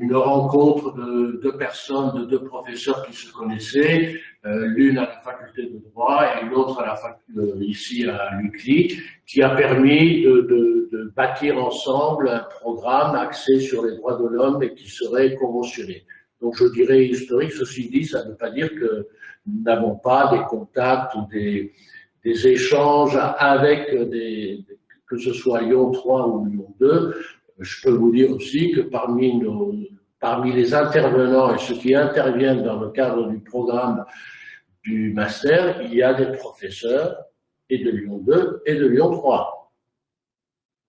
une rencontre de deux personnes, de deux professeurs qui se connaissaient, euh, l'une à la faculté de droit et l'autre faculté, ici à l'UCLI, qui a permis de, bâtir ensemble un programme axé sur les droits de l'homme et qui serait conventionné. Donc, je dirais historique. Ceci dit, ça ne veut pas dire que nous n'avons pas des contacts ou des des échanges avec des, que ce soit Lyon 3 ou Lyon 2. Je peux vous dire aussi que parmi les intervenants et ceux qui interviennent dans le cadre du programme du master, il y a des professeurs et de Lyon 2 et de Lyon 3.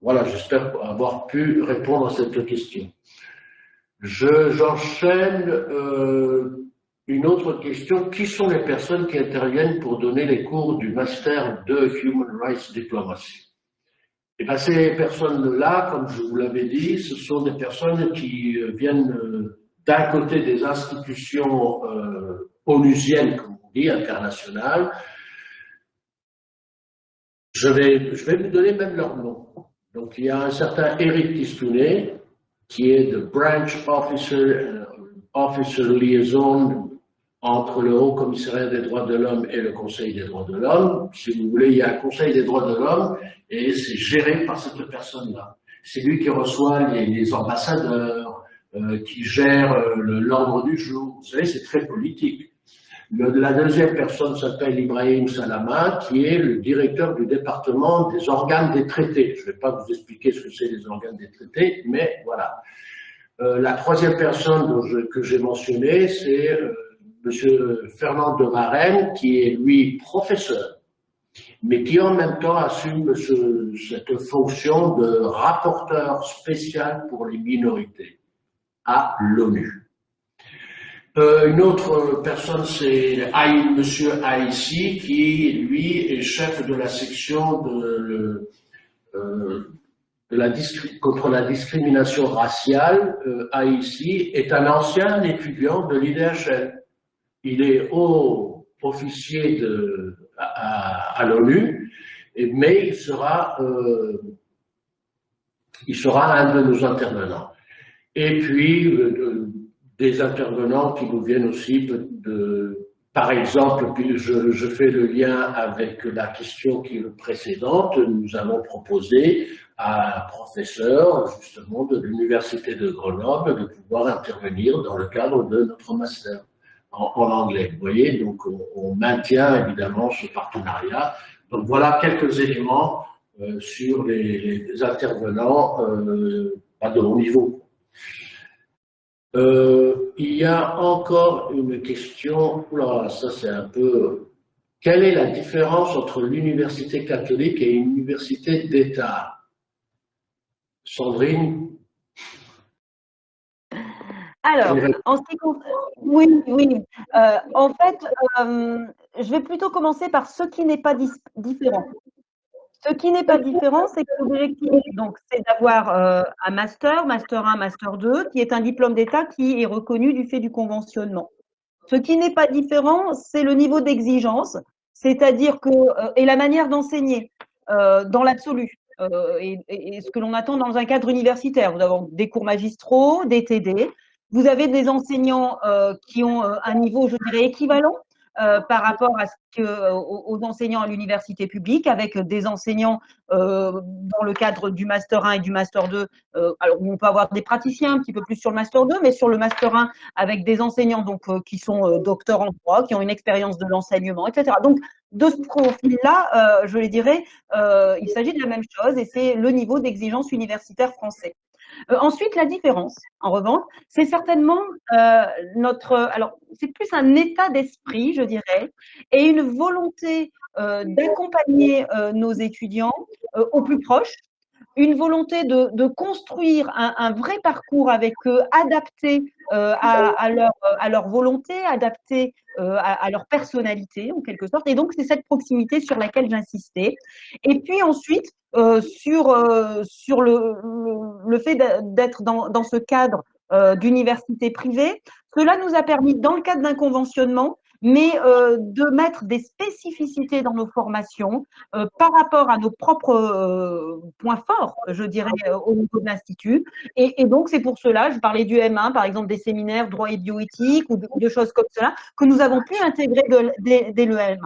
Voilà, j'espère avoir pu répondre à cette question. J'enchaîne euh, une autre question, qui sont les personnes qui interviennent pour donner les cours du Master de Human Rights Diplomacy? Et bien, ces personnes-là, comme je vous l'avais dit, ce sont des personnes qui euh, viennent euh, d'un côté des institutions euh, onusiennes, comme on dit, internationales. Je vais, je vais vous donner même leur nom. Donc, il y a un certain Eric Tistounet, qui est le Branch Officer, euh, Officer Liaison entre le Haut Commissariat des droits de l'homme et le Conseil des droits de l'homme. Si vous voulez, il y a un Conseil des droits de l'homme et c'est géré par cette personne-là. C'est lui qui reçoit les, ambassadeurs, euh, qui gère euh, l'ordre du jour. Vous savez, c'est très politique. La deuxième personne s'appelle Ibrahim Salama, qui est le directeur du département des organes des traités. Je ne vais pas vous expliquer ce que c'est les organes des traités, mais voilà. Euh, la troisième personne que j'ai mentionné, c'est euh, Monsieur Fernand de Varenne, qui est lui professeur, mais qui en même temps assume ce, cette fonction de rapporteur spécial pour les minorités à l'ONU. Euh, une autre personne, c'est Monsieur Haïssi, qui lui est chef de la section de, euh, de la contre la discrimination raciale. Euh, Haïssi est un ancien étudiant de l'IDHL il est haut officier de, à, à l'ONU, mais il sera, euh, il sera un de nos intervenants. Et puis, euh, des intervenants qui nous viennent aussi de, par exemple, je, je, fais le lien avec la question qui est précédente, nous avons proposé à un professeur justement de l'Université de Grenoble de pouvoir intervenir dans le cadre de notre master en, anglais. Vous voyez, donc on, maintient évidemment ce partenariat. Donc voilà quelques éléments euh, sur les, intervenants euh, de haut niveau. Euh, il y a encore une question, là, ça c'est un peu, quelle est la différence entre l'université catholique et une université d'État? Sandrine? Alors, en ce qui concerne, oui, oui. Euh, en fait, euh, je vais plutôt commencer par ce qui n'est pas différent. Ce qui n'est pas différent, c'est que l'objectif, donc, c'est d'avoir euh, un master, master 1, master 2, qui est un diplôme d'État qui est reconnu du fait du conventionnement. Ce qui n'est pas différent, c'est le niveau d'exigence, c'est-à-dire que, et la manière d'enseigner dans l'absolu, et, et, ce que l'on attend dans un cadre universitaire. Nous avons des cours magistraux, des TD, vous avez des enseignants euh, qui ont un niveau, je dirais, équivalent euh, par rapport à ce que, euh, aux enseignants à l'université publique, avec des enseignants euh, dans le cadre du Master 1 et du Master 2. Euh, alors, on peut avoir des praticiens un petit peu plus sur le Master 2, mais sur le Master 1, avec des enseignants donc, euh, qui sont docteurs en droit, qui ont une expérience de l'enseignement, etc. Donc, de ce profil-là, je les dirais, il s'agit de la même chose et c'est le niveau d'exigence universitaire français. Euh, ensuite, la différence, en revanche, c'est certainement euh, notre, alors c'est plus un état d'esprit, je dirais, et une volonté euh, d'accompagner nos étudiants au plus proche, une volonté de, construire un, vrai parcours avec eux, adapté à, à, leur, volonté, adapté à, à, leur personnalité en quelque sorte. Et donc c'est cette proximité sur laquelle j'insistais. Et puis ensuite, euh, sur, euh, le, fait d'être dans, ce cadre euh, d'université privée. Cela nous a permis, dans le cadre d'un conventionnement, mais euh, de mettre des spécificités dans nos formations euh, par rapport à nos propres euh, points forts, je dirais, au niveau de l'Institut. Et, donc, c'est pour cela, je parlais du M1, par exemple, des séminaires droit et bioéthique ou de, choses comme cela, que nous avons pu intégrer dès le M1.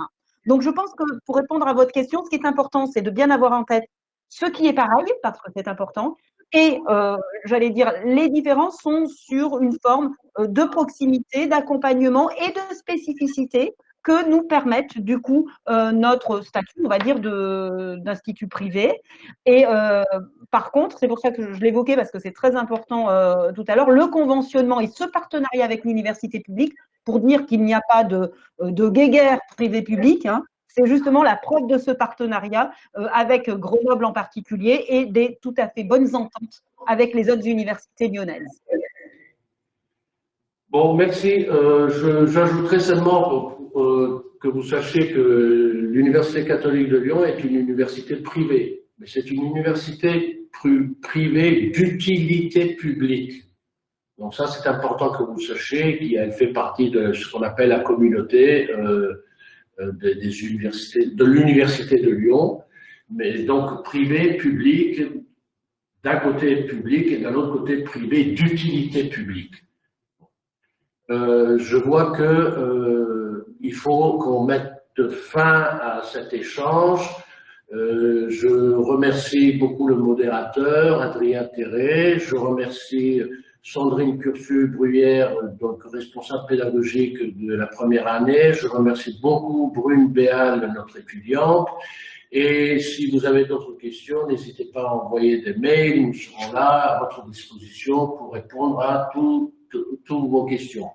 Donc, je pense que pour répondre à votre question, ce qui est important, c'est de bien avoir en tête ce qui est pareil, parce que c'est important, et euh, j'allais dire, les différences sont sur une forme euh, de proximité, d'accompagnement et de spécificité que nous permettent du coup euh, notre statut, on va dire, d'institut privé. Et par contre, c'est pour ça que je l'évoquais parce que c'est très important tout à l'heure, le conventionnement et ce partenariat avec l'université publique pour dire qu'il n'y a pas de, de guéguerre privé-public, hein, c'est justement la preuve de ce partenariat euh, avec Grenoble en particulier et des tout à fait bonnes ententes avec les autres universités lyonnaises. Bon, merci. Euh, J'ajouterai seulement euh, que vous sachiez que l'Université catholique de Lyon est une université privée, mais c'est une université privée d'utilité publique. Donc ça, c'est important que vous sachiez qu'elle fait partie de ce qu'on appelle la communauté des, des, universités, de l'université de Lyon, mais donc privé, public, d'un côté public et d'un autre côté privé d'utilité publique. Euh, je vois que euh, il faut qu'on mette fin à cet échange. Euh, je remercie beaucoup le modérateur, Adrien Terré. Je remercie Sandrine Cursu-Bruyère, donc responsable pédagogique de la première année. Je remercie beaucoup Brune Béal, notre étudiante. Et si vous avez d'autres questions, n'hésitez pas à envoyer des mails. Nous serons là à votre disposition pour répondre à toutes vos questions.